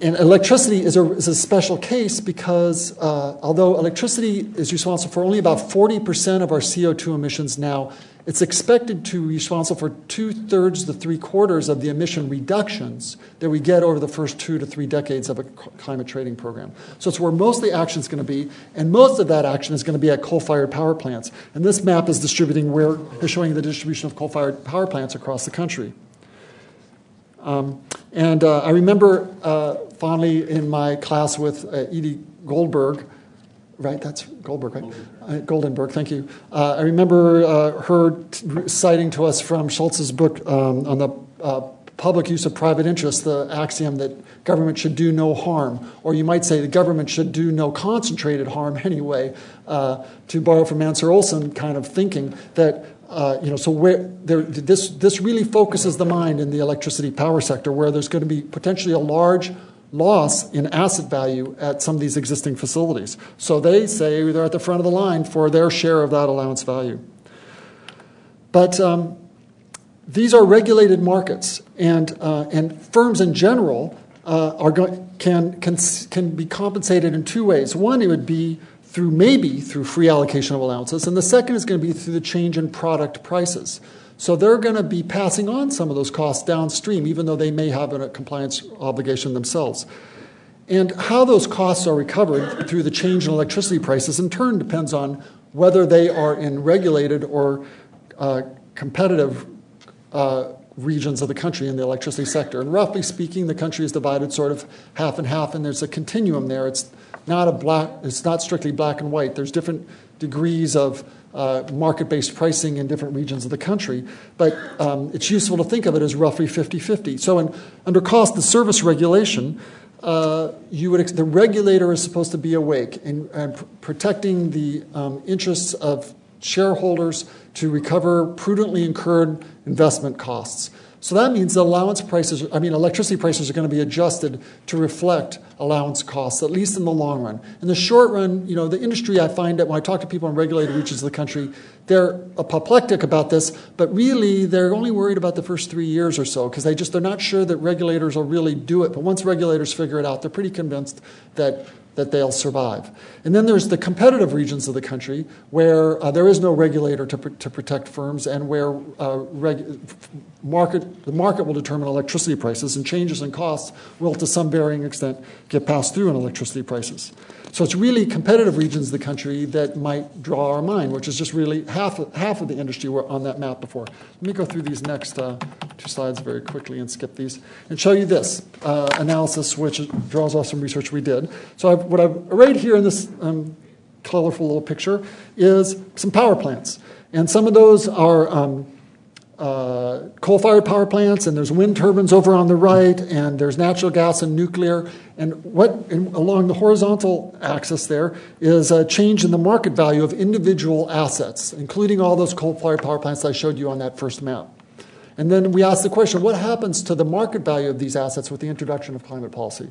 and electricity is a, is a special case because uh, although electricity is responsible for only about 40% of our CO2 emissions now, it's expected to be responsible for two thirds to three quarters of the emission reductions that we get over the first two to three decades of a climate trading program. So it's where most of the action is going to be, and most of that action is going to be at coal fired power plants. And this map is distributing where, is showing the distribution of coal fired power plants across the country. Um, and uh, I remember uh, fondly in my class with uh, Edie Goldberg, right? That's Goldberg, right? Uh, Goldenberg, thank you. Uh, I remember uh, her t- citing to us from Schultze's book um, on the public use of private interest, the axiom that government should do no harm, or you might say the government should do no concentrated harm anyway, to borrow from Mancur Olson kind of thinking that uh, you know, so where there, this, this really focuses the mind in the electricity power sector, where there's going to be potentially a large loss in asset value at some of these existing facilities. So they say they're at the front of the line for their share of that allowance value. But um, these are regulated markets, and, uh, and firms in general uh, are go- can, can, can be compensated in two ways. One, it would be through maybe through free allocation of allowances, and the second is going to be through the change in product prices. So they're going to be passing on some of those costs downstream, even though they may have a compliance obligation themselves. And how those costs are recovered through the change in electricity prices, in turn, depends on whether they are in regulated or uh, competitive uh, regions of the country in the electricity sector. And roughly speaking, the country is divided sort of half and half, and there's a continuum there. It's not a black, it's not strictly black and white. There's different degrees of uh, market based pricing in different regions of the country, but um, it's useful to think of it as roughly 50 50. So, in, under cost of service regulation, uh, you would, the regulator is supposed to be awake and, and protecting the um, interests of shareholders to recover prudently incurred investment costs. So that means allowance prices, I mean, electricity prices are going to be adjusted to reflect allowance costs, at least in the long run. In the short run, you know, the industry, I find that when I talk to people in regulated regions of the country, they're apoplectic about this, but really they're only worried about the first three years or so because they just, they're not sure that regulators will really do it. But once regulators figure it out, they're pretty convinced that that they'll survive. And then there's the competitive regions of the country where uh, there is no regulator to, pr- to protect firms and where uh, reg- market, the market will determine electricity prices and changes in costs will to some varying extent get passed through in electricity prices. So it's really competitive regions of the country that might draw our mind, which is just really half half of the industry were on that map before. Let me go through these next uh, two slides very quickly and skip these and show you this uh, analysis, which draws off some research we did. So I've, what I've arrayed here in this um, colorful little picture is some power plants. And some of those are um, uh, coal fired power plants, and there's wind turbines over on the right, and there's natural gas and nuclear. And what along the horizontal axis there is a change in the market value of individual assets, including all those coal fired power plants I showed you on that first map. And then we ask the question what happens to the market value of these assets with the introduction of climate policy?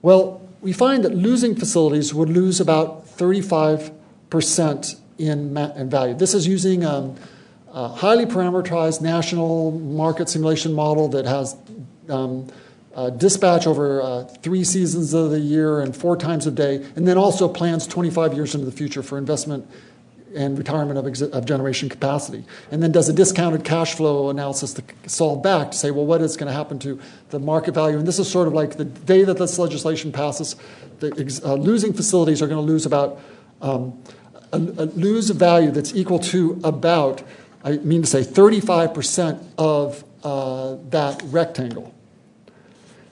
Well, we find that losing facilities would lose about 35% in, in value. This is using um, a highly parameterized national market simulation model that has um, uh, dispatch over uh, three seasons of the year and four times a day, and then also plans 25 years into the future for investment and retirement of, of generation capacity. And then does a discounted cash flow analysis to solve back to say, well, what is going to happen to the market value? And this is sort of like the day that this legislation passes, the ex- uh, losing facilities are going to lose about um, a, a lose a value that's equal to about, I mean to say, 35% of uh, that rectangle.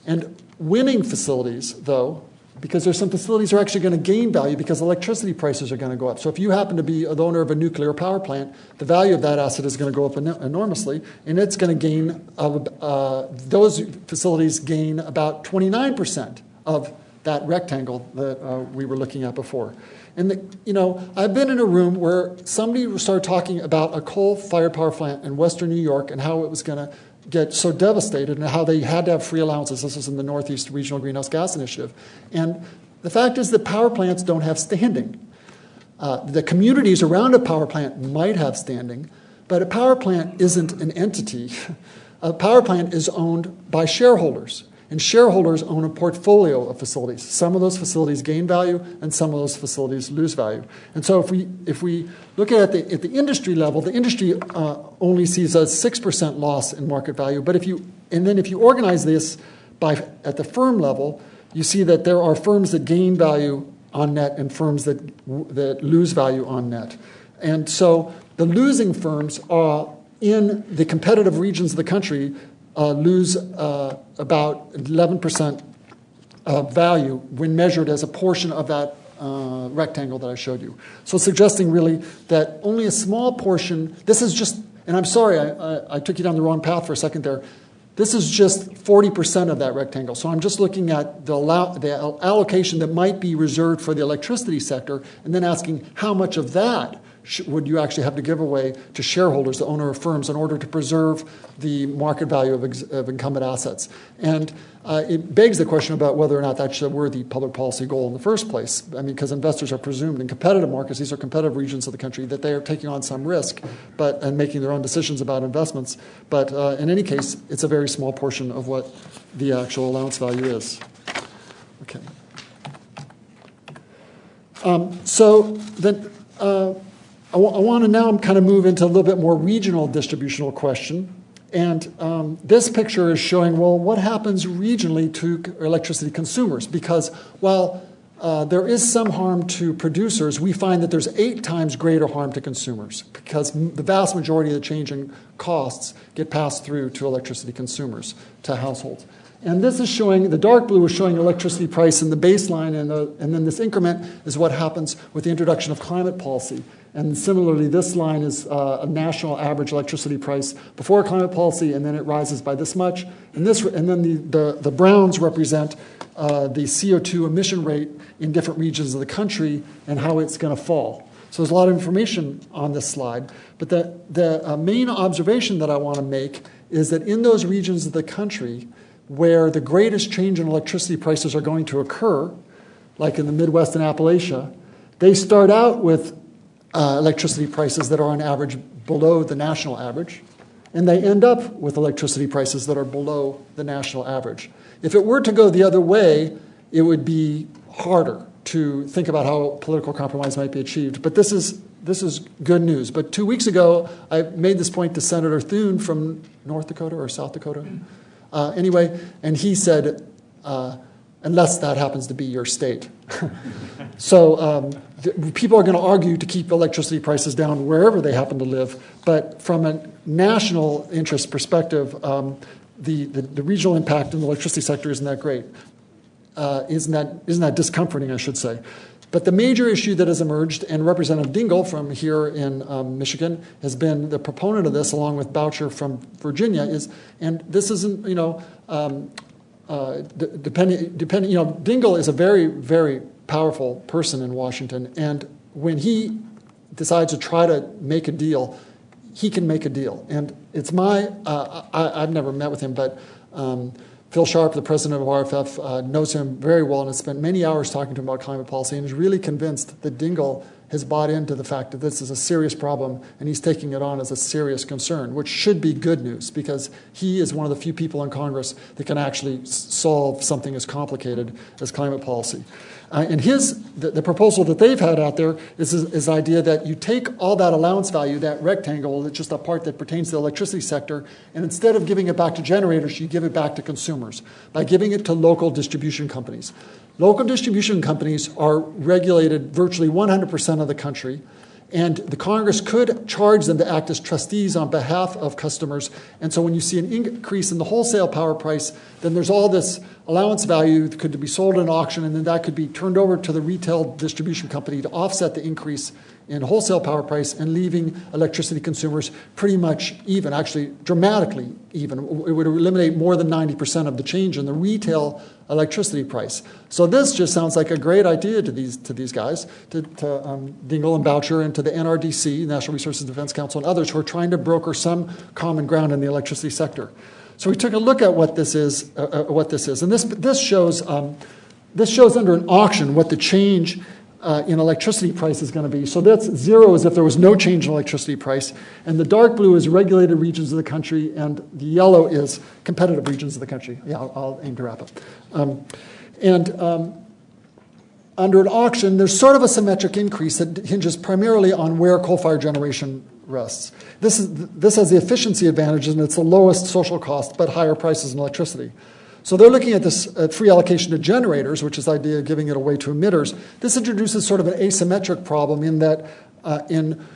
And winning facilities, though, because there's some facilities are actually going to gain value because electricity prices are going to go up. So if you happen to be the owner of a nuclear power plant, the value of that asset is going to go up enormously, and it's going to gain. Uh, those facilities gain about 29% of that rectangle that uh, we were looking at before. And the, you know, I've been in a room where somebody started talking about a coal-fired power plant in Western New York and how it was going to get so devastated and how they had to have free allowances. This was in the Northeast Regional Greenhouse Gas Initiative. And the fact is that power plants don't have standing. Uh, the communities around a power plant might have standing, but a power plant isn't an entity. a power plant is owned by shareholders. And shareholders own a portfolio of facilities. Some of those facilities gain value, and some of those facilities lose value. And so, if we if we look at the at the industry level, the industry uh, only sees a six percent loss in market value. But if you and then if you organize this by at the firm level, you see that there are firms that gain value on net and firms that that lose value on net. And so, the losing firms are in the competitive regions of the country lose uh, about 11% of value when measured as a portion of that uh, rectangle that I showed you. So, suggesting really that only a small portion, this is just, and I'm sorry, I, I, I took you down the wrong path for a second there. This is just 40% of that rectangle. So I'm just looking at the, allow, the, allocation that might be reserved for the electricity sector and then asking how much of that would you actually have to give away to shareholders, the owner of firms, in order to preserve the market value of, ex- of incumbent assets? And uh, it begs the question about whether or not that's a worthy public policy goal in the first place. I mean, because investors are presumed in competitive markets, these are competitive regions of the country, that they are taking on some risk but, and making their own decisions about investments. But uh, in any case, it's a very small portion of what the actual allowance value is. Okay. Um, so then. Uh, I, w- I want to now kind of move into a little bit more regional distributional question. And um, this picture is showing, well, what happens regionally to electricity consumers? Because while uh, there is some harm to producers, we find that there's eight times greater harm to consumers because the vast majority of the change in costs get passed through to electricity consumers, to households. And this is showing, the dark blue is showing electricity price in the baseline, and, the, and then this increment is what happens with the introduction of climate policy. And similarly, this line is uh, a national average electricity price before climate policy, and then it rises by this much. And, this, and then the, the, the browns represent uh, the CO2 emission rate in different regions of the country and how it's going to fall. So there's a lot of information on this slide. But the, the uh, main observation that I want to make is that in those regions of the country where the greatest change in electricity prices are going to occur, like in the Midwest and Appalachia, they start out with uh, electricity prices that are on average below the national average, and they end up with electricity prices that are below the national average. If it were to go the other way, it would be harder to think about how political compromise might be achieved. But this is this is good news. But two weeks ago, I made this point to Senator Thune from North Dakota or South Dakota. Uh, anyway, and he said, uh, unless that happens to be your state. so um, th- people are going to argue to keep electricity prices down wherever they happen to live. But from a national interest perspective, um, the, the, the, regional impact in the electricity sector isn't that great. Uh, isn't, that, isn't that discomforting, I should say. But the major issue that has emerged, and Representative Dingell from here in um, Michigan has been the proponent of this, along with Boucher from Virginia, is, and this isn't, you know, um, uh, depending, depending, you know, Dingell is a very, very powerful person in Washington, and when he decides to try to make a deal, he can make a deal. And it's my, uh, I, have never met with him, but um, Phil Sharp, the president of RFF, uh, knows him very well and has spent many hours talking to him about climate policy and is really convinced that Dingell has bought into the fact that this is a serious problem and he's taking it on as a serious concern, which should be good news because he is one of the few people in Congress that can actually solve something as complicated as climate policy. Uh, and his the, the, proposal that they've had out there is this idea that you take all that allowance value, that rectangle, that's just a part that pertains to the electricity sector, and instead of giving it back to generators, you give it back to consumers by giving it to local distribution companies. Local distribution companies are regulated virtually 100% of the country. And the Congress could charge them to act as trustees on behalf of customers. And so when you see an increase in the wholesale power price, then there's all this allowance value that could be sold in auction, and then that could be turned over to the retail distribution company to offset the increase in wholesale power price and leaving electricity consumers pretty much even, actually dramatically even. It would eliminate more than 90% of the change in the retail electricity price. So this just sounds like a great idea to these, to these guys, to, to um, Dingell and Boucher and to the NRDC, National Resources Defense Council, and others who are trying to broker some common ground in the electricity sector. So we took a look at what this is, uh, uh, what this is, and this this shows um, this shows under an auction what the change uh, in electricity price is going to be. So that's zero as if there was no change in electricity price. And the dark blue is regulated regions of the country, and the yellow is competitive regions of the country. Yeah, I'll, I'll aim to wrap up. Um, and um, under an auction, there's sort of a symmetric increase that hinges primarily on where coal fired generation rests. This, is, this has the efficiency advantages, and it's the lowest social cost, but higher prices in electricity. So they're looking at this at free allocation to generators, which is the idea of giving it away to emitters. This introduces sort of an asymmetric problem in that uh, in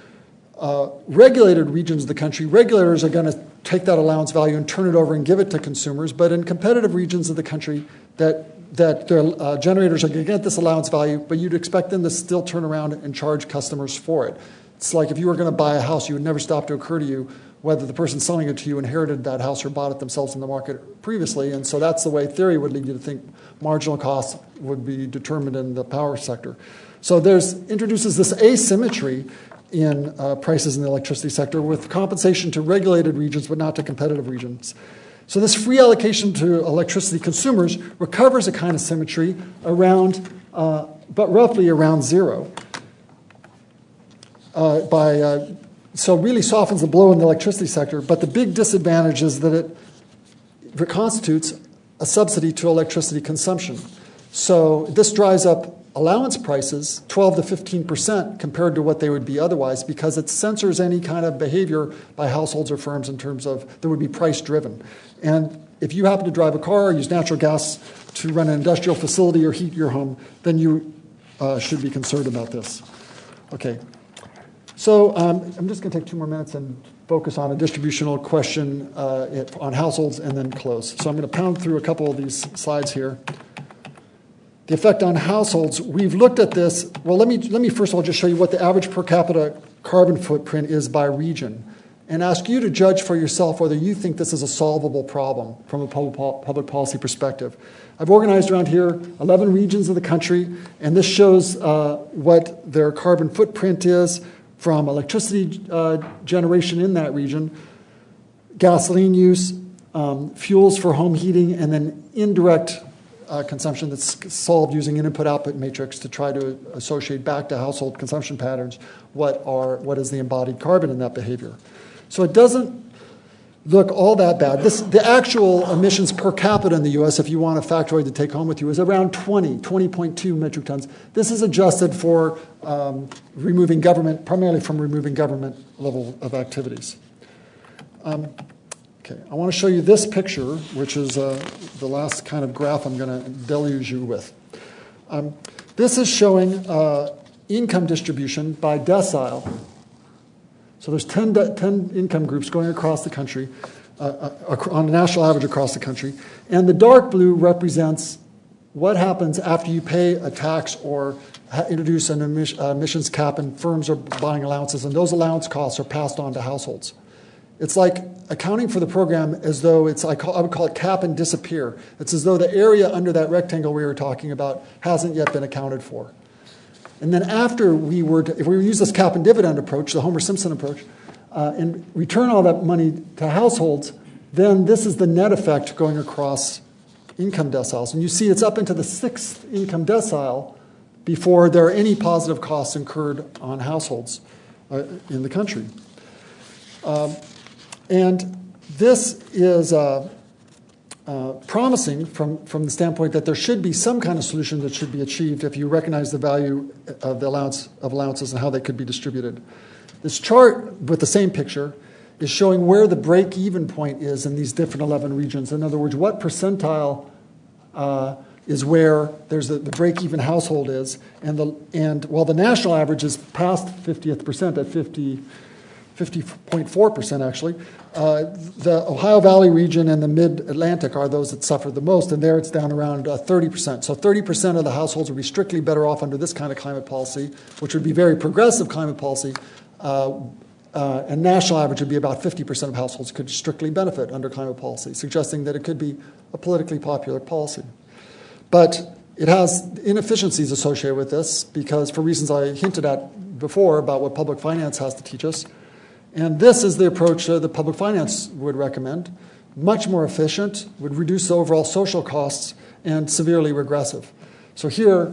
uh, regulated regions of the country, regulators are going to take that allowance value and turn it over and give it to consumers. But in competitive regions of the country, that that their uh, generators are going to get this allowance value, but you'd expect them to still turn around and charge customers for it. It's like if you were going to buy a house, you would never stop to occur to you whether the person selling it to you inherited that house or bought it themselves in the market previously. And so that's the way theory would lead you to think marginal costs would be determined in the power sector. So there's introduces this asymmetry in uh, prices in the electricity sector with compensation to regulated regions but not to competitive regions. So this free allocation to electricity consumers recovers a kind of symmetry around, uh, but roughly around zero. Uh, by uh, so really softens the blow in the electricity sector. But the big disadvantage is that it, it constitutes a subsidy to electricity consumption. So this drives up allowance prices 12 to 15 percent compared to what they would be otherwise because it censors any kind of behavior by households or firms in terms of that would be price driven. And if you happen to drive a car or use natural gas to run an industrial facility or heat your home, then you uh, should be concerned about this. Okay, so um, I'm just going to take two more minutes and focus on a distributional question uh, on households and then close. So I'm going to pound through a couple of these slides here. The effect on households, we've looked at this. Well, let me, let me first of all just show you what the average per capita carbon footprint is by region and ask you to judge for yourself whether you think this is a solvable problem from a public policy perspective. I've organized around here 11 regions of the country, and this shows uh, what their carbon footprint is from electricity uh, generation in that region, gasoline use, um, fuels for home heating, and then indirect uh, consumption that's solved using an input-output matrix to try to associate back to household consumption patterns what are what is the embodied carbon in that behavior. So it doesn't look all that bad. This, the actual emissions per capita in the US, if you want a factoid to take home with you, is around 20, 20.2 metric tons. This is adjusted for um, removing government, primarily from removing government level of activities. Um, okay, I want to show you this picture, which is uh, the last kind of graph I'm going to deluge you with. Um, this is showing uh, income distribution by decile so there's 10, 10 income groups going across the country, uh, uh, on a national average across the country. And the dark blue represents what happens after you pay a tax or introduce an emis- uh, emissions cap and firms are buying allowances, and those allowance costs are passed on to households. It's like accounting for the program as though it's, I, call, I would call it cap and disappear. It's as though the area under that rectangle we were talking about hasn't yet been accounted for. And then after we were, to, if we use this cap and dividend approach, the Homer Simpson approach, uh, and return all that money to households, then this is the net effect going across income deciles. And you see it's up into the sixth income decile before there are any positive costs incurred on households uh, in the country. Um, and this is uh, uh, promising from, from the standpoint that there should be some kind of solution that should be achieved if you recognize the value of the allowance of allowances and how they could be distributed. This chart with the same picture is showing where the break even point is in these different 11 regions. In other words, what percentile uh, is where there's the, the break even household is. And, the, and while the national average is past 50th percent at 50, 50.4% actually. Uh, the Ohio Valley region and the mid Atlantic are those that suffer the most, and there it's down around uh, 30%. So 30% of the households would be strictly better off under this kind of climate policy, which would be very progressive climate policy. Uh, uh and national average would be about 50% of households could strictly benefit under climate policy, suggesting that it could be a politically popular policy. But it has inefficiencies associated with this because, for reasons I hinted at before about what public finance has to teach us, and this is the approach that the public finance would recommend. Much more efficient, would reduce overall social costs, and severely regressive. So here,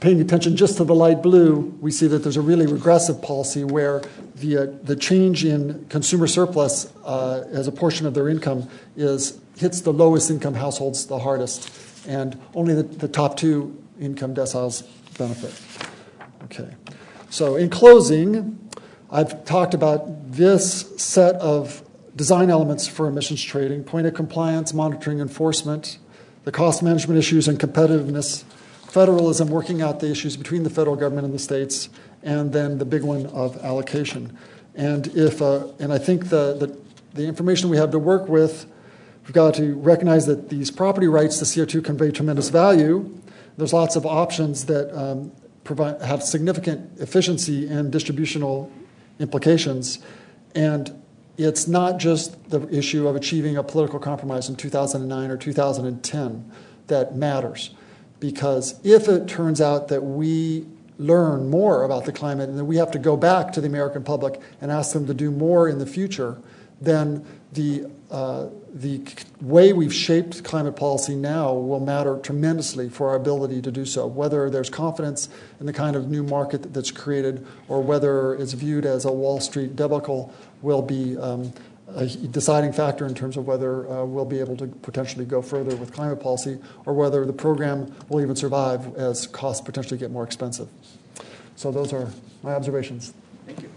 paying attention just to the light blue, we see that there's a really regressive policy where the, uh, the change in consumer surplus uh, as a portion of their income is, hits the lowest income households the hardest, and only the, the top two income deciles benefit. Okay. So, in closing, I've talked about this set of design elements for emissions trading point of compliance, monitoring, enforcement, the cost management issues, and competitiveness, federalism, working out the issues between the federal government and the states, and then the big one of allocation. And, if, uh, and I think the, the, the information we have to work with, we've got to recognize that these property rights to CO2 convey tremendous value. There's lots of options that um, provide, have significant efficiency and distributional implications. And it's not just the issue of achieving a political compromise in 2009 or 2010 that matters. Because if it turns out that we learn more about the climate and that we have to go back to the American public and ask them to do more in the future, then the uh, the way we've shaped climate policy now will matter tremendously for our ability to do so, whether there's confidence in the kind of new market that's created or whether it's viewed as a Wall Street debacle will be um, a deciding factor in terms of whether uh, we'll be able to potentially go further with climate policy or whether the program will even survive as costs potentially get more expensive. So, those are my observations. Thank you.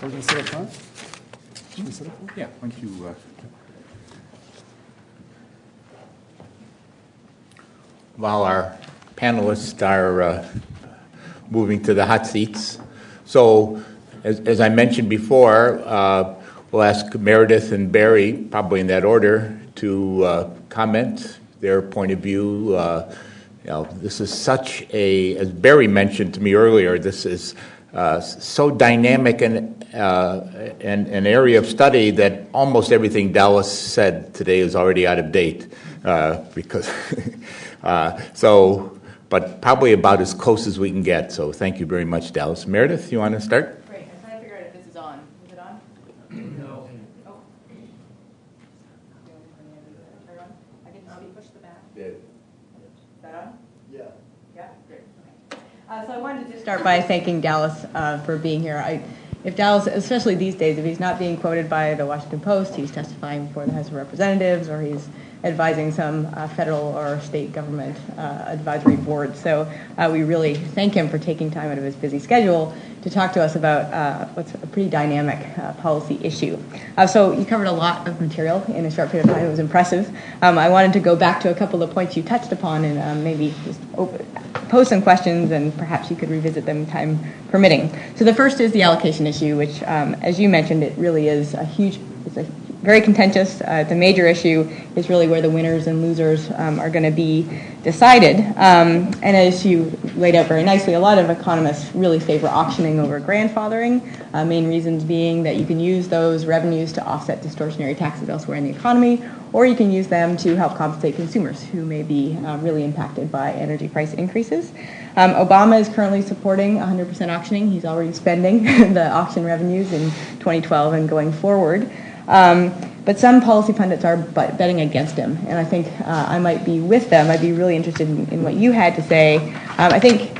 We're going to sit up? Sit up front? Yeah, why don't you... Uh... While our panelists are uh, moving to the hot seats. So, as, as I mentioned before, uh, we'll ask Meredith and Barry, probably in that order, to uh, comment their point of view. Uh, you know, this is such a, as Barry mentioned to me earlier, this is uh, so dynamic and uh, an, an, area of study that almost everything Dallas said today is already out of date. Uh, because uh, so, but probably about as close as we can get. So thank you very much, Dallas. Meredith, you want to start? Great. I'm trying to figure out if this is on. Is it on? No. Oh. I can maybe push the back. Yeah. Is that on? Yeah. Yeah. Great. Uh, so I wanted to just start by thanking Dallas uh, for being here. I, if Dallas, especially these days, if he's not being quoted by the Washington Post, he's testifying before the House of Representatives, or he's advising some uh, federal or state government uh, advisory boards. So uh, we really thank him for taking time out of his busy schedule to talk to us about uh, what's a pretty dynamic uh, policy issue. Uh, so you covered a lot of material in a short period of time. It was impressive. Um, I wanted to go back to a couple of points you touched upon and um, maybe just open, pose some questions and perhaps you could revisit them time permitting. So the first is the allocation issue, which, um, as you mentioned, it really is a huge, it's a very contentious. Uh, the major issue is really where the winners and losers um, are going to be decided. Um, and as you laid out very nicely, a lot of economists really favor auctioning over grandfathering. Uh, main reasons being that you can use those revenues to offset distortionary taxes elsewhere in the economy, or you can use them to help compensate consumers who may be uh, really impacted by energy price increases. Um, Obama is currently supporting 100% auctioning. He's already spending the auction revenues in 2012 and going forward. Um, but some policy pundits are betting against him, and I think uh, I might be with them. I'd be really interested in, what you had to say. Um, I think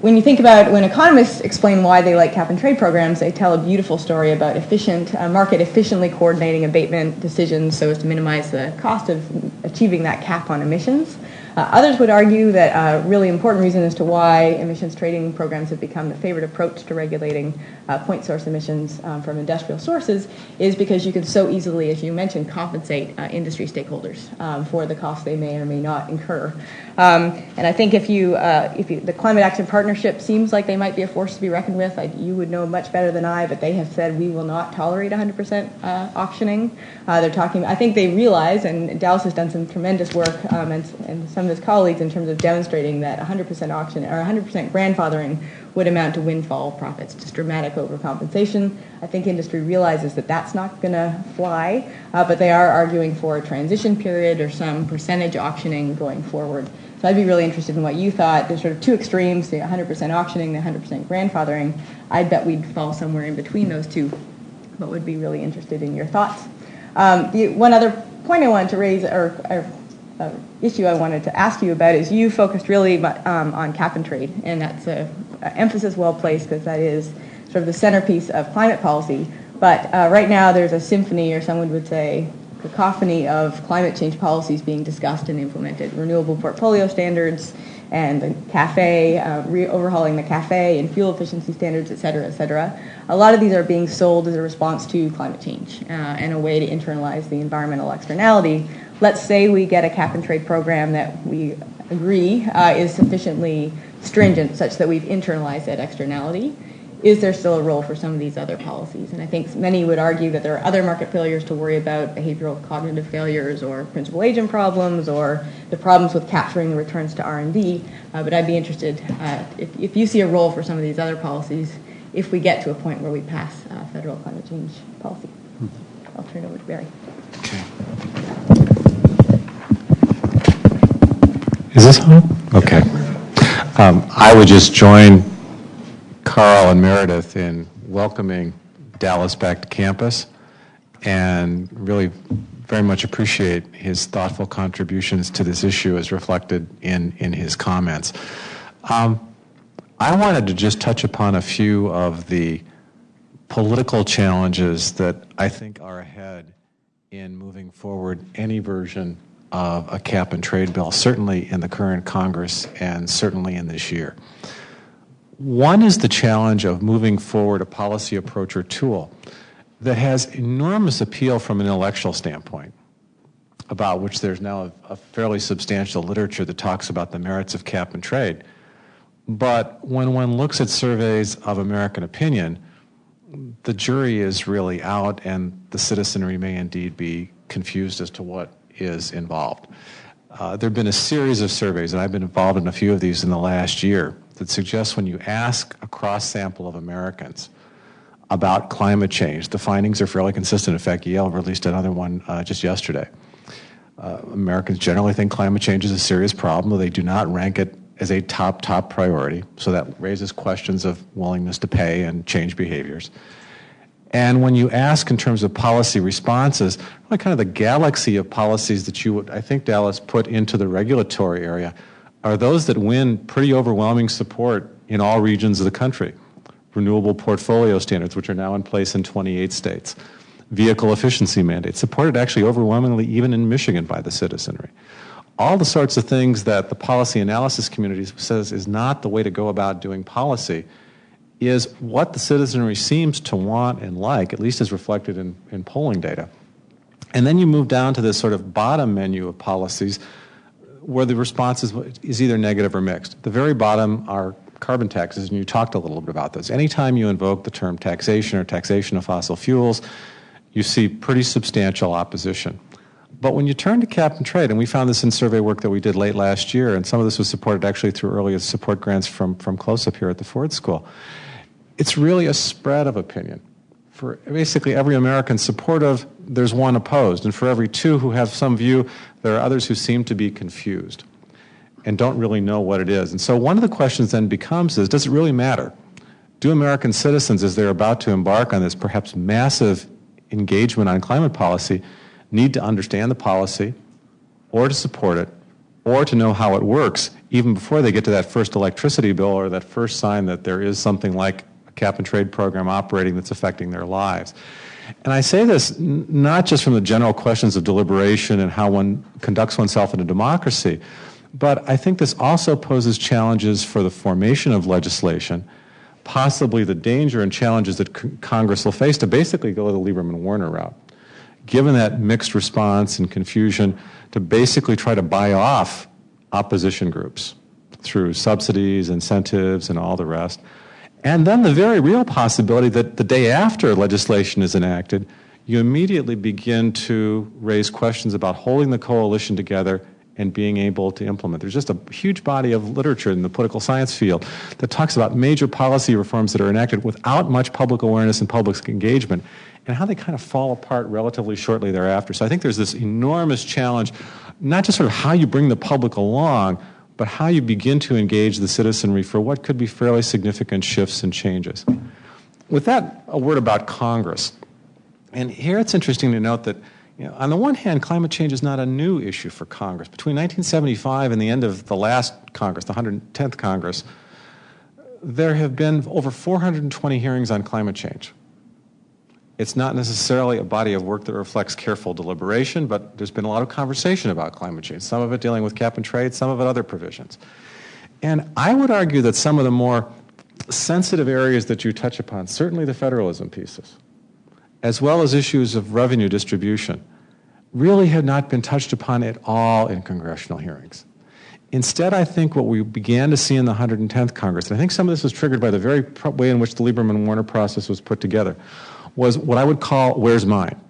when you think about when economists explain why they like cap and trade programs, they tell a beautiful story about efficient uh, market efficiently coordinating abatement decisions so as to minimize the cost of achieving that cap on emissions. Uh, others would argue that a really important reason as to why emissions trading programs have become the favorite approach to regulating uh, point source emissions um, from industrial sources is because you can so easily, as you mentioned, compensate uh, industry stakeholders um, for the costs they may or may not incur. Um, and I think if you, uh, if you, the Climate Action Partnership seems like they might be a force to be reckoned with. I, you would know much better than I, but they have said we will not tolerate 100% uh, auctioning. They're talking. I think they realize, and Dallas has done some tremendous work, um, and, and some of his colleagues in terms of demonstrating that 100% auction or 100% grandfathering would amount to windfall profits, just dramatic overcompensation. I think industry realizes that that's not going to fly, uh, but they are arguing for a transition period or some percentage auctioning going forward. So I'd be really interested in what you thought. There's sort of two extremes, the 100% auctioning, the 100% grandfathering. I'd bet we'd fall somewhere in between those two, but would be really interested in your thoughts. Um, the, one other point I wanted to raise, or, or issue I wanted to ask you about is you focused really um, on cap and trade, and that's a, a emphasis well placed because that is sort of the centerpiece of climate policy. But uh, right now there's a symphony, or someone would say cacophony of climate change policies being discussed and implemented. Renewable portfolio standards and the CAFE, uh, re- overhauling the CAFE and fuel efficiency standards, et cetera, et cetera. A lot of these are being sold as a response to climate change uh, and a way to internalize the environmental externality let's say we get a cap and trade program that we agree uh, is sufficiently stringent such that we've internalized that externality. Is there still a role for some of these other policies? And I think many would argue that there are other market failures to worry about, behavioral cognitive failures or principal agent problems or the problems with capturing the returns to R&D. Uh, but I'd be interested uh, if, if you see a role for some of these other policies if we get to a point where we pass uh, federal climate change policy. I'll turn it over to Barry. Okay. Is this on? Okay. Um, I would just join Carl and Meredith in welcoming Dallas back to campus and really very much appreciate his thoughtful contributions to this issue as reflected in, in his comments. Um, I wanted to just touch upon a few of the political challenges that I think are ahead in moving forward any version of a cap and trade bill, certainly in the current Congress and certainly in this year. One is the challenge of moving forward a policy approach or tool that has enormous appeal from an intellectual standpoint, about which there's now a, a fairly substantial literature that talks about the merits of cap and trade. But when one looks at surveys of American opinion, the jury is really out, and the citizenry may indeed be confused as to what is involved. Uh, there have been a series of surveys, and I've been involved in a few of these in the last year, that suggest when you ask a cross sample of Americans about climate change, the findings are fairly consistent. In fact, Yale released another one uh, just yesterday. Uh, Americans generally think climate change is a serious problem, though they do not rank it as a top, top priority. So that raises questions of willingness to pay and change behaviors. And when you ask in terms of policy responses, really kind of the galaxy of policies that you would, I think, Dallas, put into the regulatory area are those that win pretty overwhelming support in all regions of the country. Renewable portfolio standards, which are now in place in 28 states. vehicle efficiency mandates, supported actually overwhelmingly even in Michigan by the citizenry. All the sorts of things that the policy analysis community says is not the way to go about doing policy is what the citizenry seems to want and like, at least as reflected in, in polling data. And then you move down to this sort of bottom menu of policies where the response is, is either negative or mixed. The very bottom are carbon taxes, and you talked a little bit about those. Anytime you invoke the term taxation or taxation of fossil fuels, you see pretty substantial opposition. But when you turn to cap and trade, and we found this in survey work that we did late last year, and some of this was supported actually through early support grants from, from CLOSUP here at the Ford School, it's really a spread of opinion. For basically every American supportive, there's one opposed. And for every two who have some view, there are others who seem to be confused and don't really know what it is. And so one of the questions then becomes is, does it really matter? Do American citizens, as they're about to embark on this perhaps massive engagement on climate policy, need to understand the policy or to support it or to know how it works even before they get to that first electricity bill or that first sign that there is something like a cap and trade program operating that's affecting their lives. And I say this not just from the general questions of deliberation and how one conducts oneself in a democracy, but I think this also poses challenges for the formation of legislation, possibly the danger and challenges that Congress will face to basically go the Lieberman Warner route. Given that mixed response and confusion, to basically try to buy off opposition groups through subsidies, incentives, and all the rest. And then the very real possibility that the day after legislation is enacted, you immediately begin to raise questions about holding the coalition together and being able to implement. There's just a huge body of literature in the political science field that talks about major policy reforms that are enacted without much public awareness and public engagement and how they kind of fall apart relatively shortly thereafter. So I think there's this enormous challenge, not just sort of how you bring the public along, but how you begin to engage the citizenry for what could be fairly significant shifts and changes. With that, a word about Congress. And here it's interesting to note that you know, on the one hand, climate change is not a new issue for Congress. Between 1975 and the end of the last Congress, the 110th Congress, there have been over 420 hearings on climate change. It's not necessarily a body of work that reflects careful deliberation, but there's been a lot of conversation about climate change, some of it dealing with cap and trade, some of it other provisions. And I would argue that some of the more sensitive areas that you touch upon, certainly the federalism pieces, as well as issues of revenue distribution, really have not been touched upon at all in congressional hearings. Instead, I think what we began to see in the 110th Congress, and I think some of this was triggered by the very way in which the Lieberman Warner process was put together, was what I would call Where's Mine?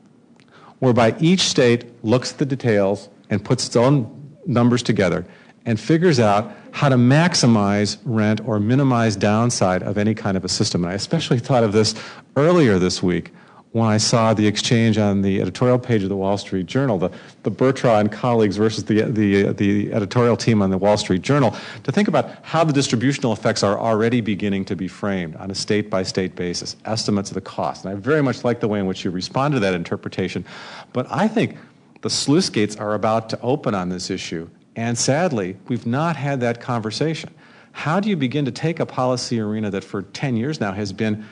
Whereby each state looks at the details and puts its own numbers together and figures out how to maximize rent or minimize downside of any kind of a system. And I especially thought of this earlier this week when I saw the exchange on the editorial page of the Wall Street Journal, the, the Burtraw and colleagues versus the, the, the editorial team on the Wall Street Journal, to think about how the distributional effects are already beginning to be framed on a state by state basis, estimates of the cost. And I very much like the way in which you respond to that interpretation. But I think the sluice gates are about to open on this issue. And sadly, we've not had that conversation. How do you begin to take a policy arena that for 10 years now has been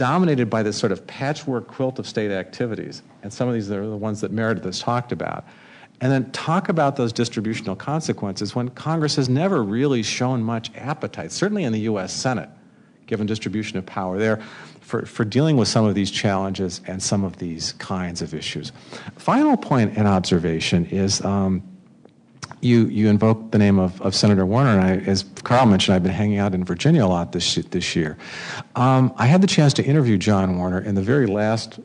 dominated by this sort of patchwork quilt of state activities, and some of these are the ones that Meredith has talked about. And then talk about those distributional consequences when Congress has never really shown much appetite, certainly in the U.S. Senate, given distribution of power there, for, for dealing with some of these challenges and some of these kinds of issues. Final point and observation is um, you, you invoked the name of, of Senator Warner, and I, as Carl mentioned, I've been hanging out in Virginia a lot this, this year. Um, I had the chance to interview John Warner in the very last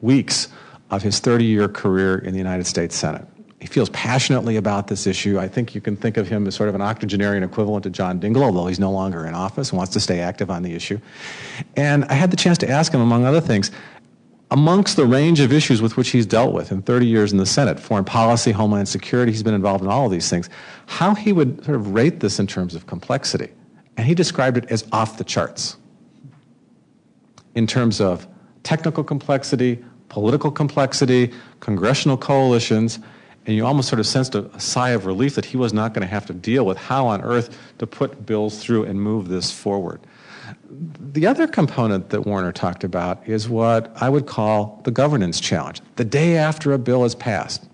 weeks of his 30 year career in the United States Senate. He feels passionately about this issue. I think you can think of him as sort of an octogenarian equivalent to John Dingell, although he's no longer in office and wants to stay active on the issue. And I had the chance to ask him, among other things, amongst the range of issues with which he's dealt with in 30 years in the Senate, foreign policy, homeland security, he's been involved in all of these things, how he would sort of rate this in terms of complexity. And he described it as off the charts in terms of technical complexity, political complexity, congressional coalitions, and you almost sort of sensed a, a sigh of relief that he was not going to have to deal with how on earth to put bills through and move this forward. The other component that Warner talked about is what I would call the governance challenge. The day after a bill is passed,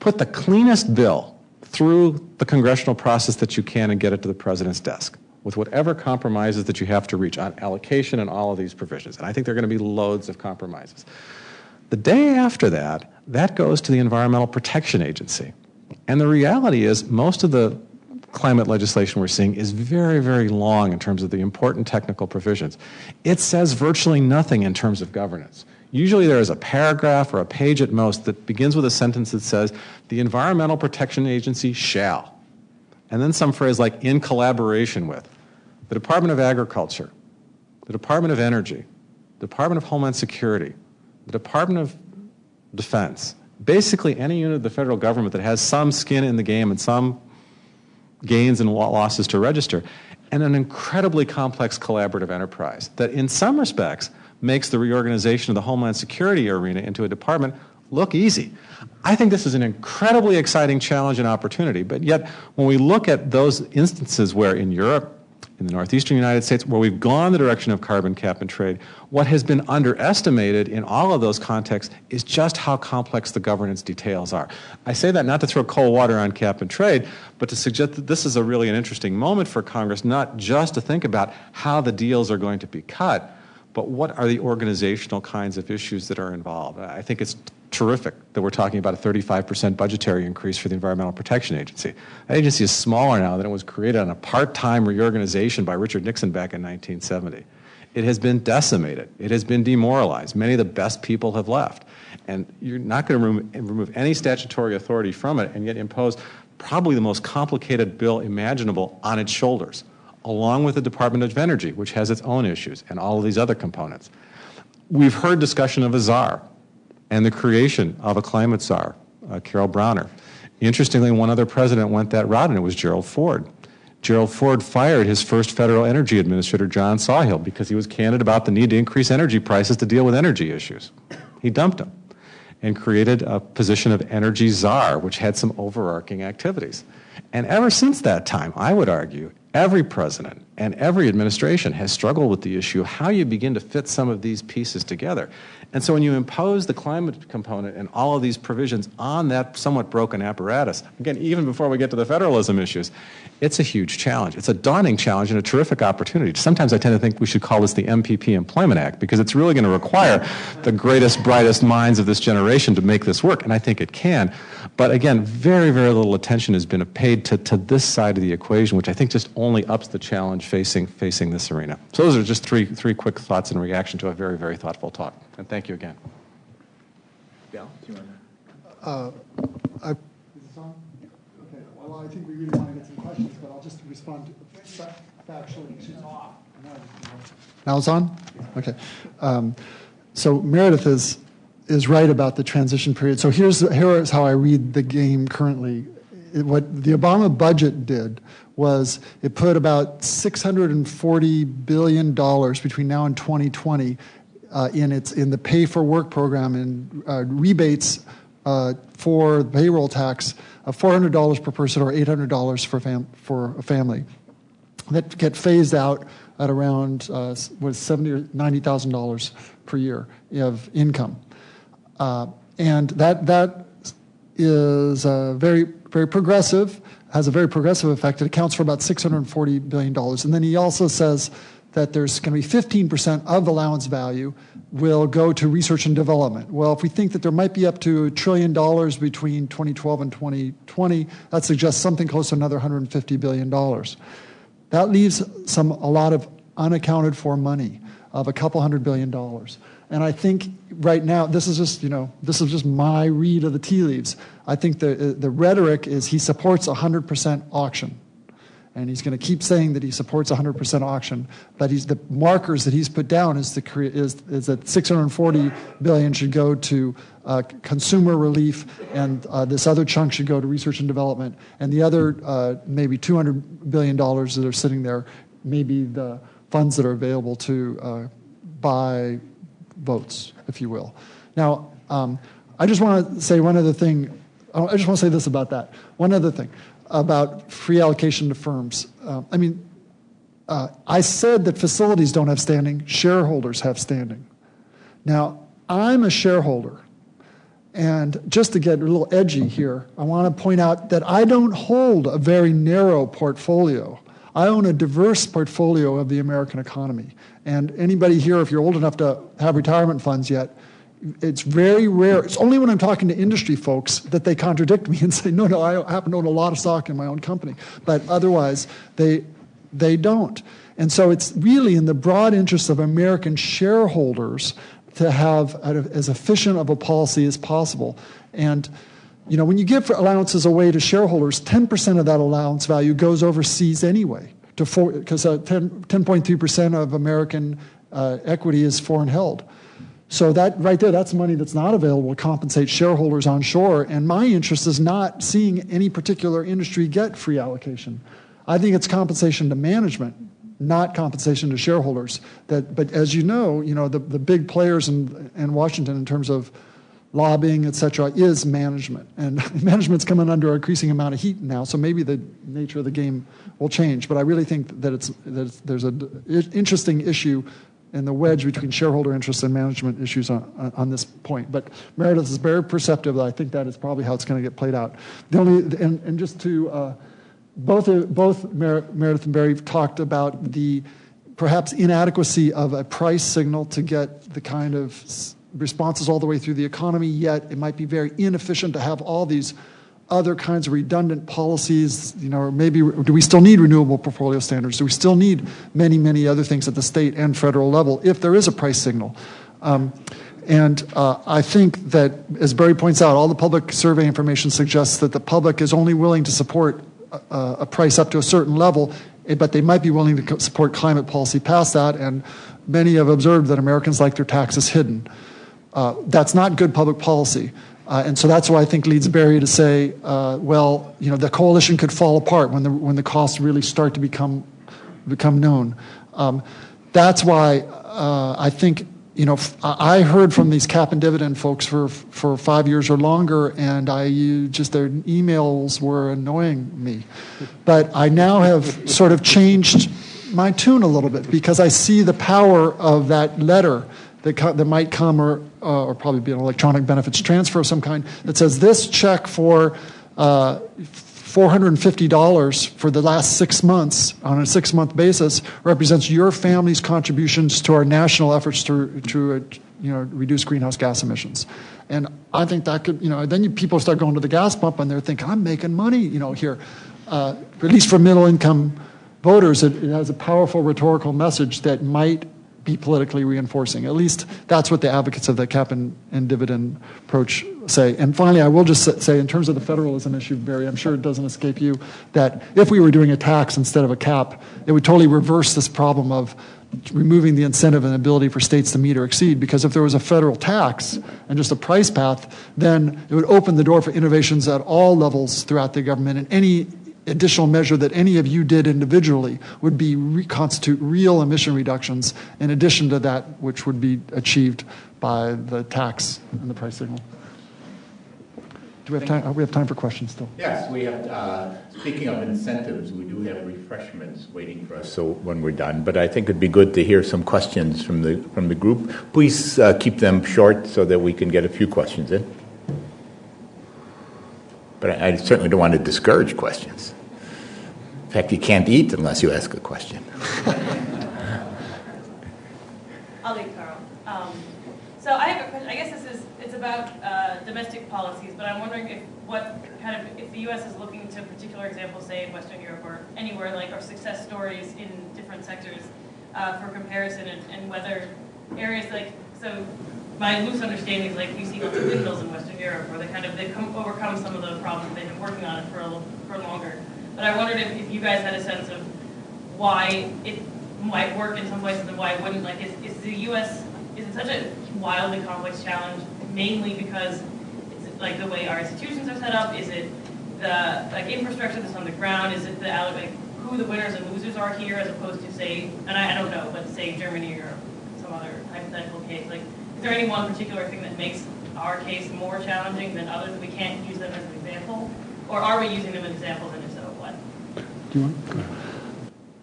put the cleanest bill through the congressional process that you can and get it to the president's desk with whatever compromises that you have to reach on allocation and all of these provisions. And I think there are going to be loads of compromises. The day after that, that goes to the Environmental Protection Agency. And the reality is, most of the climate legislation we're seeing is very, very long in terms of the important technical provisions. It says virtually nothing in terms of governance. Usually there is a paragraph or a page at most that begins with a sentence that says, the Environmental Protection Agency shall. And then some phrase like, in collaboration with the Department of Agriculture, the Department of Energy, the Department of Homeland Security, the Department of Defense, basically any unit of the federal government that has some skin in the game and some gains and losses to register, and an incredibly complex collaborative enterprise that, in some respects, makes the reorganization of the Homeland Security arena into a department look easy. I think this is an incredibly exciting challenge and opportunity, but yet when we look at those instances where in Europe, in the northeastern United States, where we've gone the direction of carbon cap and trade, what has been underestimated in all of those contexts is just how complex the governance details are. I say that not to throw cold water on cap and trade, but to suggest that this is a really an interesting moment for Congress, not just to think about how the deals are going to be cut, but what are the organizational kinds of issues that are involved. I think it's terrific that we're talking about a 35% budgetary increase for the Environmental Protection Agency. That agency is smaller now than it was created on a part-time reorganization by Richard Nixon back in 1970. It has been decimated. It has been demoralized. Many of the best people have left. And you're not going to remove any statutory authority from it and yet impose probably the most complicated bill imaginable on its shoulders, along with the Department of Energy, which has its own issues, and all of these other components. We've heard discussion of a czar and the creation of a climate czar, uh, Carol Browner. Interestingly, one other president went that route, and it was Gerald Ford. Gerald Ford fired his first federal energy administrator, John Sawhill, because he was candid about the need to increase energy prices to deal with energy issues. He dumped him and created a position of energy czar, which had some overarching activities. And ever since that time, I would argue, every president and every administration has struggled with the issue of how you begin to fit some of these pieces together. And so when you impose the climate component and all of these provisions on that somewhat broken apparatus, again, even before we get to the federalism issues, it's a huge challenge. It's a daunting challenge and a terrific opportunity. Sometimes I tend to think we should call this the MPP Employment Act because it's really going to require the greatest, brightest minds of this generation to make this work, and I think it can. But again, very, very little attention has been paid to, to this side of the equation, which I think just only ups the challenge facing, facing this arena. So those are just three, three quick thoughts in reaction to a very, very thoughtful talk. And thank you again. Bill, do you want to? Uh, I, is this on? Okay, well, I think we really want to get some questions, but I'll just respond to factually. Now it's on? Okay. Um, so Meredith is, is right about the transition period. So here's, here is how I read the game currently. It, what the Obama budget did was it put about $640 billion between now and 2020 uh, in its in the pay for work program and uh, rebates uh, for the payroll tax of $400 per person or $800 for fam- for a family. That get phased out at around uh, was seventy or ninety thousand dollars per year of income, uh, and that that is uh, very very progressive has a very progressive effect. It accounts for about $640 billion. And then he also says that there's going to be 15% of allowance value will go to research and development. Well, if we think that there might be up to a trillion dollars between 2012 and 2020, that suggests something close to another 150 billion dollars. That leaves some a lot of unaccounted for money of a couple hundred billion dollars. And I think right now, this is just, you know, this is just my read of the tea leaves. I think the, the rhetoric is he supports 100% auction and he's going to keep saying that he supports 100% auction. But he's, the markers that he's put down is, the, is, is that 640 billion should go to uh, consumer relief, and uh, this other chunk should go to research and development, and the other uh, maybe 200 billion dollars that are sitting there, maybe the funds that are available to uh, buy votes, if you will. Now, um, I just want to say one other thing. I just want to say this about that. One other thing about free allocation to firms. Uh, I mean, Uh, I said that facilities don't have standing, shareholders have standing. Now, I'm a shareholder. And just to get a little edgy here, I want to point out that I don't hold a very narrow portfolio. I own a diverse portfolio of the American economy. And anybody here, if you're old enough to have retirement funds yet, it's very rare. It's only when I'm talking to industry folks that they contradict me and say, no, no, I happen to own a lot of stock in my own company. But otherwise, they, they don't. And so it's really in the broad interest of American shareholders to have as efficient of a policy as possible. And you know, when you give allowances away to shareholders, 10% of that allowance value goes overseas anyway, because uh, 10.3% of American uh, equity is foreign held. So that right there, that's money that's not available to compensate shareholders onshore. And my interest is not seeing any particular industry get free allocation. I think it's compensation to management, not compensation to shareholders. That, but as you know, you know the, the big players in, in Washington in terms of lobbying, et cetera, is management. And management's coming under increasing amount of heat now, so maybe the nature of the game will change. But I really think that, it's, that it's, there's an interesting issue in the wedge between shareholder interests and management issues on, on this point. But Meredith is very perceptive. I think that is probably how it's going to get played out. The only, and, and just to, uh, both, both Mer- Meredith and Barry talked about the perhaps inadequacy of a price signal to get the kind of responses all the way through the economy, yet it might be very inefficient to have all these other kinds of redundant policies, you know, maybe do we still need renewable portfolio standards? Do we still need many, many other things at the state and federal level if there is a price signal? Um, and uh, I think that, as Barry points out, all the public survey information suggests that the public is only willing to support a, a price up to a certain level, eh, but they might be willing to support climate policy past that. And many have observed that Americans like their taxes hidden. Uh, that's not good public policy. Uh, and so that's why I think leads Barry to say, uh, well, you know, the coalition could fall apart when the, when the costs really start to become, become known. Um, that's why uh, I think, you know, I heard from these cap and dividend folks for, for five years or longer, and I just their emails were annoying me. But I now have sort of changed my tune a little bit because I see the power of that letter that, co- that might come, or, uh, or probably be an electronic benefits transfer of some kind, that says this check for uh, $450 for the last six months on a six month basis represents your family's contributions to our national efforts to, to uh, you know, reduce greenhouse gas emissions. And I think that could, you know, then you, people start going to the gas pump and they're thinking, I'm making money, you know, here. Uh, at least for middle income voters, it, it has a powerful rhetorical message that might be politically reinforcing. At least that's what the advocates of the cap and, and dividend approach say. And finally, I will just say, in terms of the federalism issue, Barry, I'm sure it doesn't escape you that if we were doing a tax instead of a cap, it would totally reverse this problem of removing the incentive and ability for states to meet or exceed. Because if there was a federal tax and just a price path, then it would open the door for innovations at all levels throughout the government, and any additional measure that any of you did individually would be re- constitute real emission reductions in addition to that which would be achieved by the tax and the price signal. Do we have time? We have time for questions still. Yes, we have. Uh, speaking of incentives, we do have refreshments waiting for us. So when we're done, but I think it'd be good to hear some questions from the from the group. Please uh, keep them short so that we can get a few questions in. But I, I certainly don't want to discourage questions. In fact, you can't eat unless you ask a question. I'll leave Carl. Um, so I have a question. I guess this is it's about uh, domestic policies, but I'm wondering if what kind of if the U.S. is looking to particular examples, say in Western Europe or anywhere, like or success stories in different sectors uh, for comparison, and, and whether areas like so my loose understanding is like we see lots of windmills in Western Europe where they kind of they come overcome some of the problems they've been working on it for a, for longer. But I wondered if, if you guys had a sense of why it might work in some places and why it wouldn't. Like, is, is the U.S. is it such a wildly complex challenge mainly because it's like the way our institutions are set up? Is it the like infrastructure that's on the ground? Is it the like who the winners and losers are here as opposed to say, and I, I don't know, but say Germany or some other hypothetical case? Like, is there any one particular thing that makes our case more challenging than others we can't use them as an example? Or are we using them as examples and if so, what? Do you want?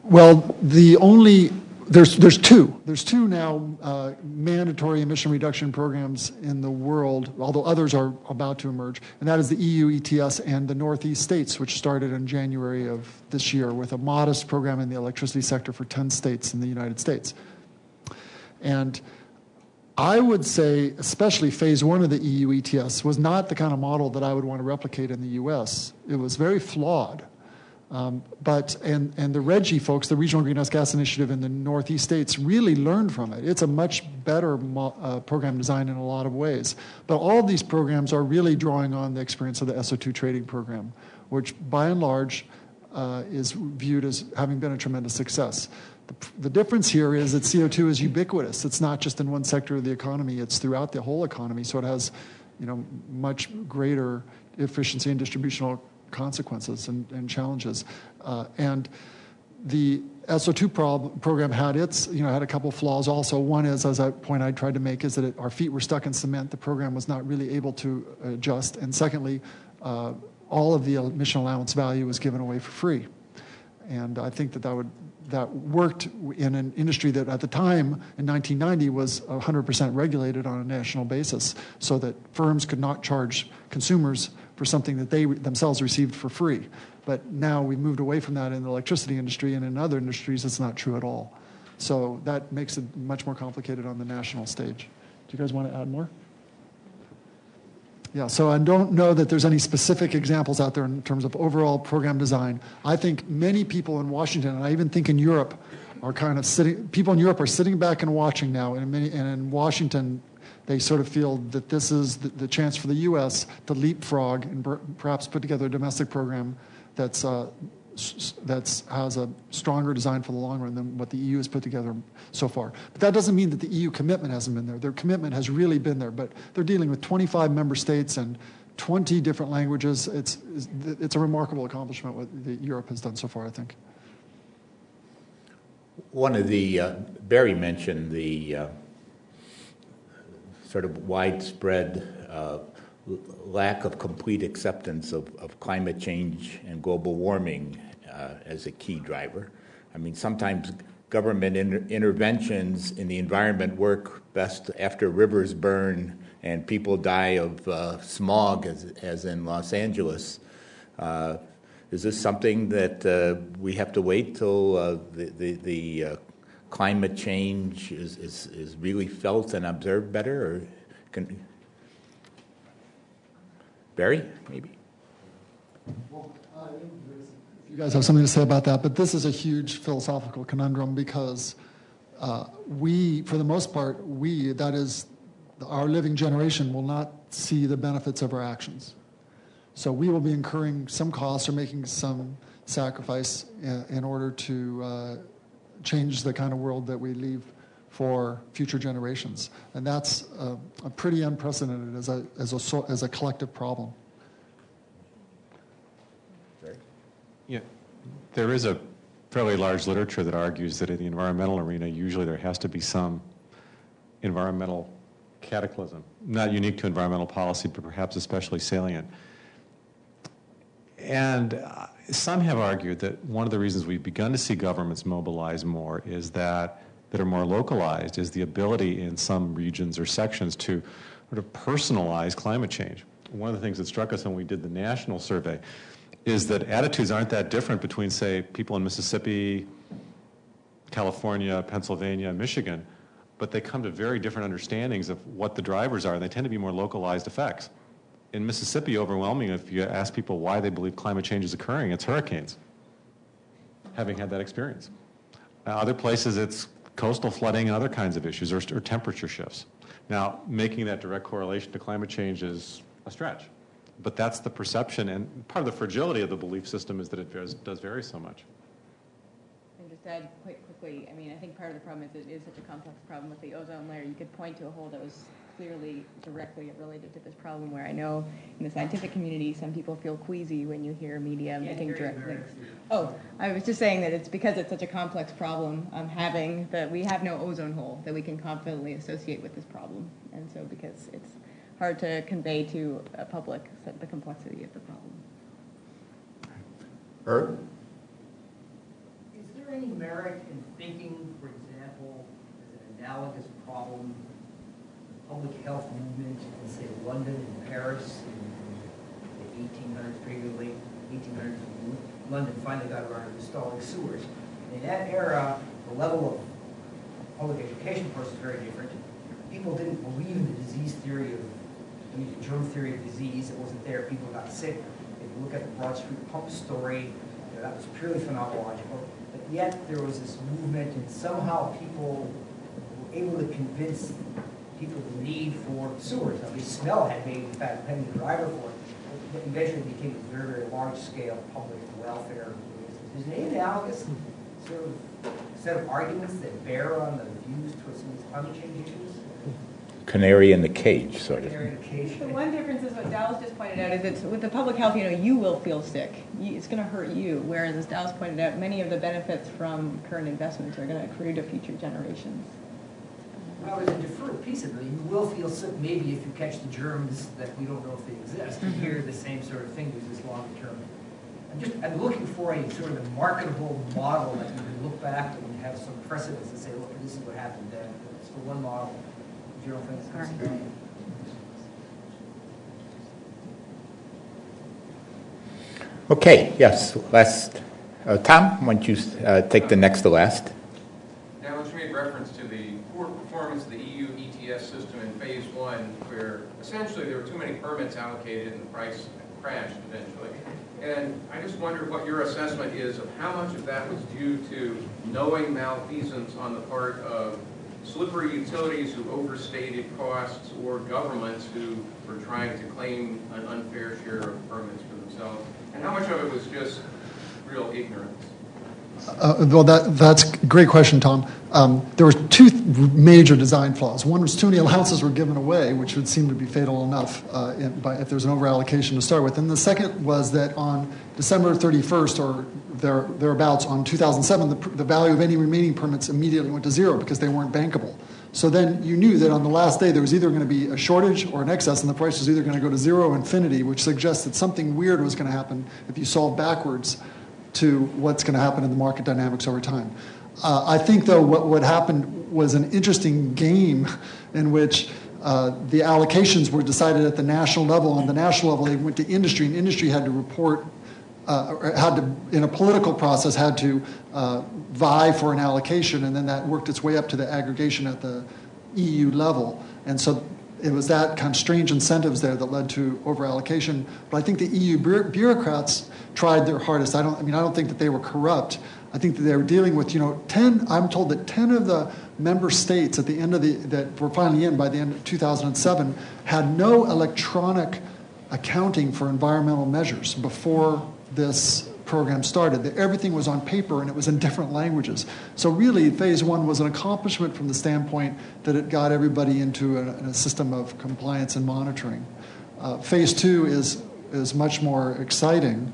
Well, the only, there's, there's two. There's two now uh, mandatory emission reduction programs in the world, although others are about to emerge, and that is the EU ETS and the Northeast states, which started in January of this year with a modest program in the electricity sector for 10 states in the United States. And I would say, especially phase one of the EU ETS, was not the kind of model that I would want to replicate in the US. It was very flawed. Um, but and and the RGGI folks, the Regional Greenhouse Gas Initiative in the Northeast states, really learned from it. It's a much better mo- uh, program design in a lot of ways. But all of these programs are really drawing on the experience of the SO2 trading program, which by and large uh, is viewed as having been a tremendous success. The, the difference here is that CO2 is ubiquitous. It's not just in one sector of the economy; it's throughout the whole economy. So it has, you know, much greater efficiency and distributional consequences and, and challenges. Uh, and the SO2 prob- program had its, you know, had a couple flaws also. One is, as a point I tried to make, is that it, our feet were stuck in cement. The program was not really able to adjust. And secondly, uh, all of the emission allowance value was given away for free. And I think that that would that worked in an industry that at the time in 1990 was 100% regulated on a national basis, so that firms could not charge consumers for something that they themselves received for free. But now we've moved away from that in the electricity industry, and in other industries, it's not true at all. So that makes it much more complicated on the national stage. Do you guys want to add more? Yeah, so I don't know that there's any specific examples out there in terms of overall program design. I think many people in Washington, and I even think in Europe, are kind of sitting, people in Europe are sitting back and watching now, and, many, and in Washington, they sort of feel that this is the, the chance for the U.S. to leapfrog and per, perhaps put together a domestic program that's uh, that's has a stronger design for the long run than what the EU has put together so far. But that doesn't mean that the EU commitment hasn't been there. Their commitment has really been there. But they're dealing with 25 member states and 20 different languages. It's it's a remarkable accomplishment what Europe has done so far. I think. One of the uh, Barry mentioned the. Uh, sort of widespread uh, lack of complete acceptance of, of, climate change and global warming uh, as a key driver. I mean, sometimes government inter- interventions in the environment work best after rivers burn and people die of uh, smog, as, as, in Los Angeles. Uh, is this something that uh, we have to wait till uh, the, the, the uh, climate change is, is, is really felt and observed better? Or can Barry, maybe? you guys have something to say about that, but this is a huge philosophical conundrum because uh, we, for the most part, we, that is, our living generation, will not see the benefits of our actions. So we will be incurring some costs or making some sacrifice in, in order to uh, change the kind of world that we leave for future generations. And that's uh, a pretty unprecedented as a, as a, as a collective problem. Yeah, there is a fairly large literature that argues that in the environmental arena, usually there has to be some environmental cataclysm, not unique to environmental policy, but perhaps especially salient. And uh, some have argued that one of the reasons we've begun to see governments mobilize more is that that are more localized is the ability in some regions or sections to sort of personalize climate change. One of the things that struck us when we did the national survey is that attitudes aren't that different between, say, people in Mississippi, California, Pennsylvania, Michigan, but they come to very different understandings of what the drivers are, and they tend to be more localized effects in Mississippi, overwhelming, if you ask people why they believe climate change is occurring, it's hurricanes, having had that experience. Now, other places, it's coastal flooding and other kinds of issues, or, or temperature shifts. Now, making that direct correlation to climate change is a stretch. But that's the perception, and part of the fragility of the belief system is that it does, does vary so much. And just add quite quickly, I mean, I think part of the problem is it is such a complex problem with the ozone layer. You could point to a hole that was clearly directly related to this problem where I know in the scientific community some people feel queasy when you hear media yeah, making direct links. Oh, I was just saying that it's because it's such a complex problem um, having that we have no ozone hole that we can confidently associate with this problem. And so because it's hard to convey to a public the complexity of the problem. Herb? Is there there any merit in thinking, for example, as an analogous problem, the public health movement in, say, London and Paris in the 1800s, pretty late 1800s, London finally got around to installing sewers. In that era, the level of public education, of course, is very different. People didn't believe in the disease theory of, I mean, the germ theory of disease. It wasn't there. People got sick. If you look at the Broad Street pump story, you know, that was purely phenomenological. But yet there was this movement, and somehow people were able to convince people the need for sewers. Now, the smell had made, in fact, been the driver for it. But eventually became a very, very large-scale public welfare. Is there any analogous sort of set of arguments that bear on the views towards some of these climate change issues? Canary in the cage, sort of. Area education. The one difference is what Dallas just pointed out, is that with the public health, you know, you will feel sick. It's going to hurt you, whereas as Dallas pointed out, many of the benefits from current investments are going to accrue to future generations. Well, there's a deferred piece of it. You will feel sick maybe if you catch the germs that we don't know if they exist. And here, the same sort of thing, there's this long term. I'm just, I'm looking for a sort of a marketable model that you can look back and have some precedents and say, look, this is what happened then. It's the one model. You don't think it's Sorry. Okay, yes, last, uh, Tom, why don't you uh, take the next to last? Now, which made reference to the poor performance of the EU ETS system in phase one, where essentially there were too many permits allocated and the price crashed eventually. And I just wondered what your assessment is of how much of that was due to knowing malfeasance on the part of slippery utilities who overstated costs or governments who were trying to claim an unfair share of permits for themselves? And how much of it was just real ignorance? Uh, Well, that, that's a great question, Tom. Um, There were two major design flaws. One was too many allowances were given away, which would seem to be fatal enough uh, if there's an overallocation to start with. And the second was that on December 31st or there- thereabouts, on 2007, the the value of any remaining permits immediately went to zero because they weren't bankable. So then you knew that on the last day there was either going to be a shortage or an excess, and the price was either going to go to zero or infinity, which suggests that something weird was going to happen if you solve backwards to what's going to happen in the market dynamics over time. Uh, I think, though, what, what happened was an interesting game in which uh, the allocations were decided at the national level. On the national level, they went to industry, and industry had to report, uh, had to, in a political process, had to uh, vie for an allocation, and then that worked its way up to the aggregation at the EU level. And so it was that kind of strange incentives there that led to overallocation. But I think the EU bureaucrats tried their hardest. I don't. I mean, I don't think that they were corrupt. I think that they were dealing with, you know, ten. I'm told that ten of the member states at the end of the that were finally in by the end of 2007 had no electronic accounting for environmental measures before this program started. That everything was on paper and it was in different languages. So really, phase one was an accomplishment from the standpoint that it got everybody into a, a system of compliance and monitoring. Uh, phase two is is much more exciting,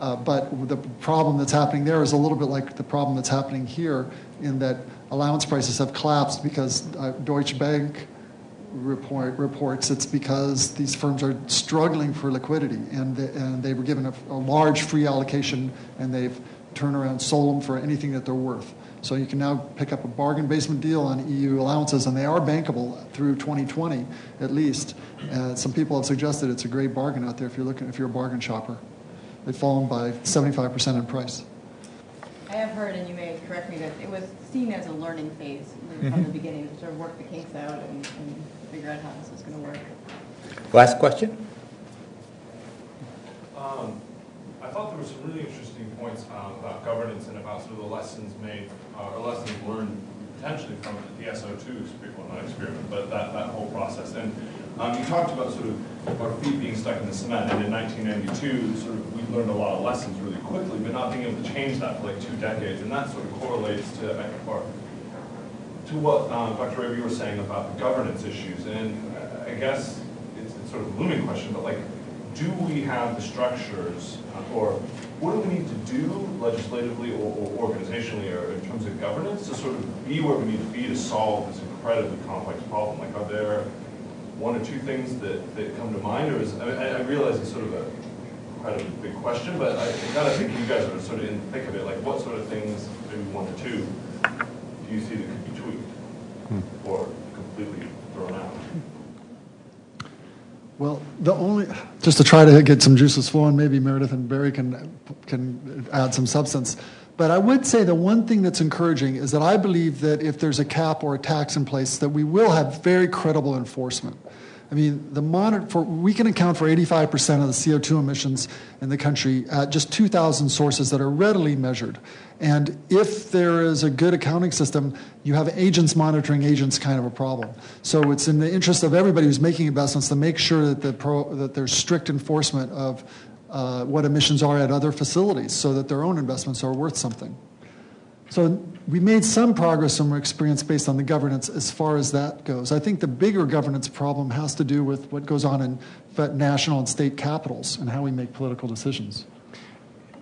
uh, but the problem that's happening there is a little bit like the problem that's happening here, in that allowance prices have collapsed because uh, Deutsche Bank report, reports it's because these firms are struggling for liquidity and they, and they were given a, a large free allocation and they've turned around sold them for anything that they're worth. So you can now pick up a bargain basement deal on EU allowances, and they are bankable through 2020 at least. Uh, some people have suggested it's a great bargain out there if you're looking if you're a bargain shopper. They've fallen by 75% in price. I have heard, and you may correct me, that it was seen as a learning phase from the beginning, to sort of work the kinks out and, and figure out how this was going to work. Last question? Um, I thought there were some really interesting points um, about governance and about sort of the lessons made, uh, or lessons learned potentially from the SO2 experiment, well, not experiment, but that, that whole process. And um, you talked about sort of our feet being stuck in the cement, and in 1992, sort of we learned a lot of lessons really quickly, but not being able to change that for like two decades, and that sort of correlates to, or, to what um, Dr. You were saying about the governance issues, and I guess it's, it's sort of a looming question, but like, do we have the structures, uh, or what do we need to do legislatively or, or organizationally or in terms of governance to sort of be where we need to be to solve this incredibly complex problem? Like, are there one or two things that, that come to mind, or is, I, mean, I realize it's sort of a incredibly big question, but I gotta think you guys are sort of in the thick of it, like what sort of things maybe one or two, do you see that could be tweaked hmm. or completely thrown out? Well, the only, just to try to get some juices flowing, maybe Meredith and Barry can, can add some substance. But I would say the one thing that's encouraging is that I believe that if there's a cap or a tax in place, that we will have very credible enforcement. I mean, the monitor for we can account for 85% of the CO2 emissions in the country at just 2,000 sources that are readily measured. And if there is a good accounting system, you have agents monitoring agents kind of a problem. So it's in the interest of everybody who's making investments to make sure that the pro, that there's strict enforcement of uh, what emissions are at other facilities, so that their own investments are worth something. So we made some progress from our experience based on the governance as far as that goes. I think the bigger governance problem has to do with what goes on in national and state capitals and how we make political decisions.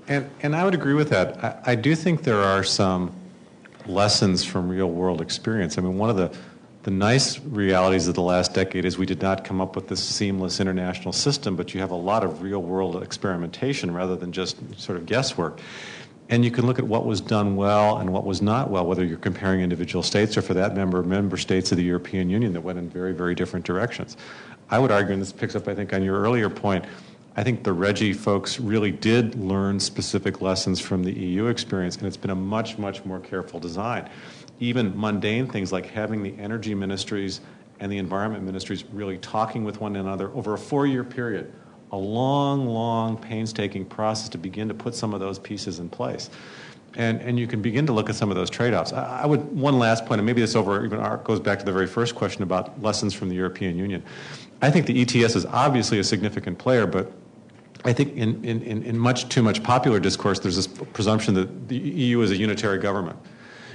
And, and I would agree with that. I, I do think there are some lessons from real world experience. I mean, one of the, the nice realities of the last decade is we did not come up with this seamless international system, but you have a lot of real world experimentation rather than just sort of guesswork. And you can look at what was done well and what was not well, whether you're comparing individual states or, for that member, member states of the European Union that went in very, very different directions. I would argue, and this picks up, I think, on your earlier point, I think the RGGI folks really did learn specific lessons from the EU experience, and it's been a much, much more careful design. Even mundane things like having the energy ministries and the environment ministries really talking with one another over a four year period a long, long, painstaking process to begin to put some of those pieces in place. And, and you can begin to look at some of those trade-offs. I, I would one last point, and maybe this over even goes back to the very first question about lessons from the European Union. I think the ETS is obviously a significant player, but I think in, in, in much too much popular discourse, there's this presumption that the EU is a unitary government.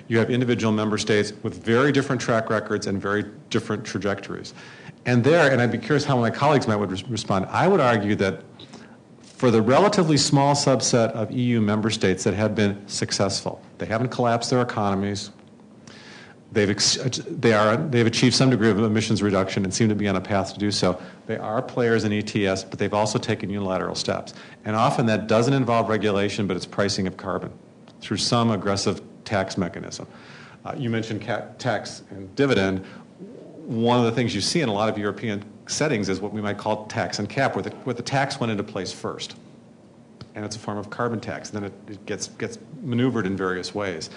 You have individual member states with very different track records and very different trajectories. And there, and I'd be curious how my colleagues might would respond, I would argue that for the relatively small subset of EU member states that have been successful, they haven't collapsed their economies, they've, they are, they've achieved some degree of emissions reduction and seem to be on a path to do so. They are players in ETS, but they've also taken unilateral steps. And often that doesn't involve regulation, but it's pricing of carbon through some aggressive tax mechanism. Uh, you mentioned tax and dividend one of the things you see in a lot of European settings is what we might call tax and cap, where the, where the tax went into place first. And it's a form of carbon tax. Then it, it gets, gets maneuvered in various ways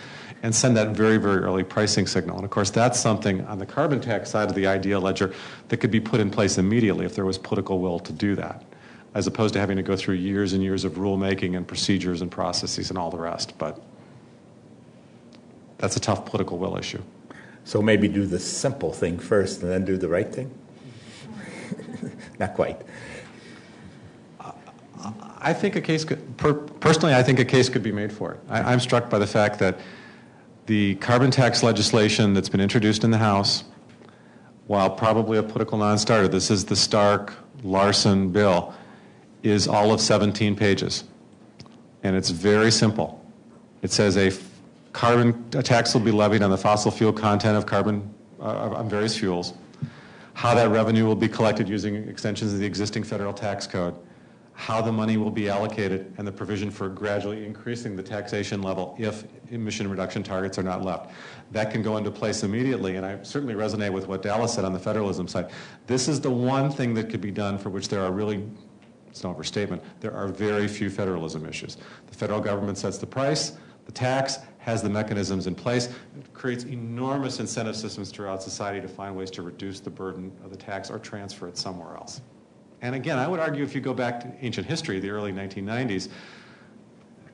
and send that very, very early pricing signal. And of course, that's something on the carbon tax side of the idea ledger that could be put in place immediately if there was political will to do that, as opposed to having to go through years and years of rulemaking and procedures and processes and all the rest. But that's a tough political will issue. So maybe do the simple thing first and then do the right thing? Not quite. I think a case could, per, personally, I think a case could be made for it. I, am struck by the fact that the carbon tax legislation that's been introduced in the House, while probably a political non starter, this is the Stark Larson bill, is all of 17 pages. And it's very simple. It says a Carbon tax will be levied on the fossil fuel content of carbon uh, on various fuels. How that revenue will be collected using extensions of the existing federal tax code. How the money will be allocated and the provision for gradually increasing the taxation level if emission reduction targets are not left. That can go into place immediately, and I certainly resonate with what Dallas said on the federalism side. This is the one thing that could be done for which there are really it's an overstatement. There are very few federalism issues. The federal government sets the price, the tax, has the mechanisms in place. It creates enormous incentive systems throughout society to find ways to reduce the burden of the tax or transfer it somewhere else. And again, I would argue if you go back to ancient history, the early 1990s,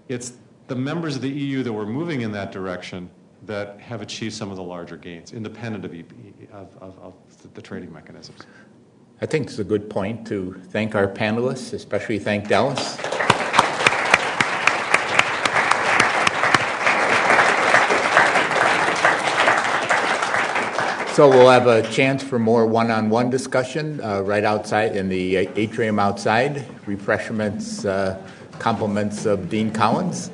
it's the members of the EU that were moving in that direction that have achieved some of the larger gains, independent of, of, of, of the trading mechanisms. I think it's a good point to thank our panelists, especially thank Dallas. So we'll have a chance for more one-on-one discussion uh, right outside in the atrium outside. Refreshments, uh, compliments of Dean Collins.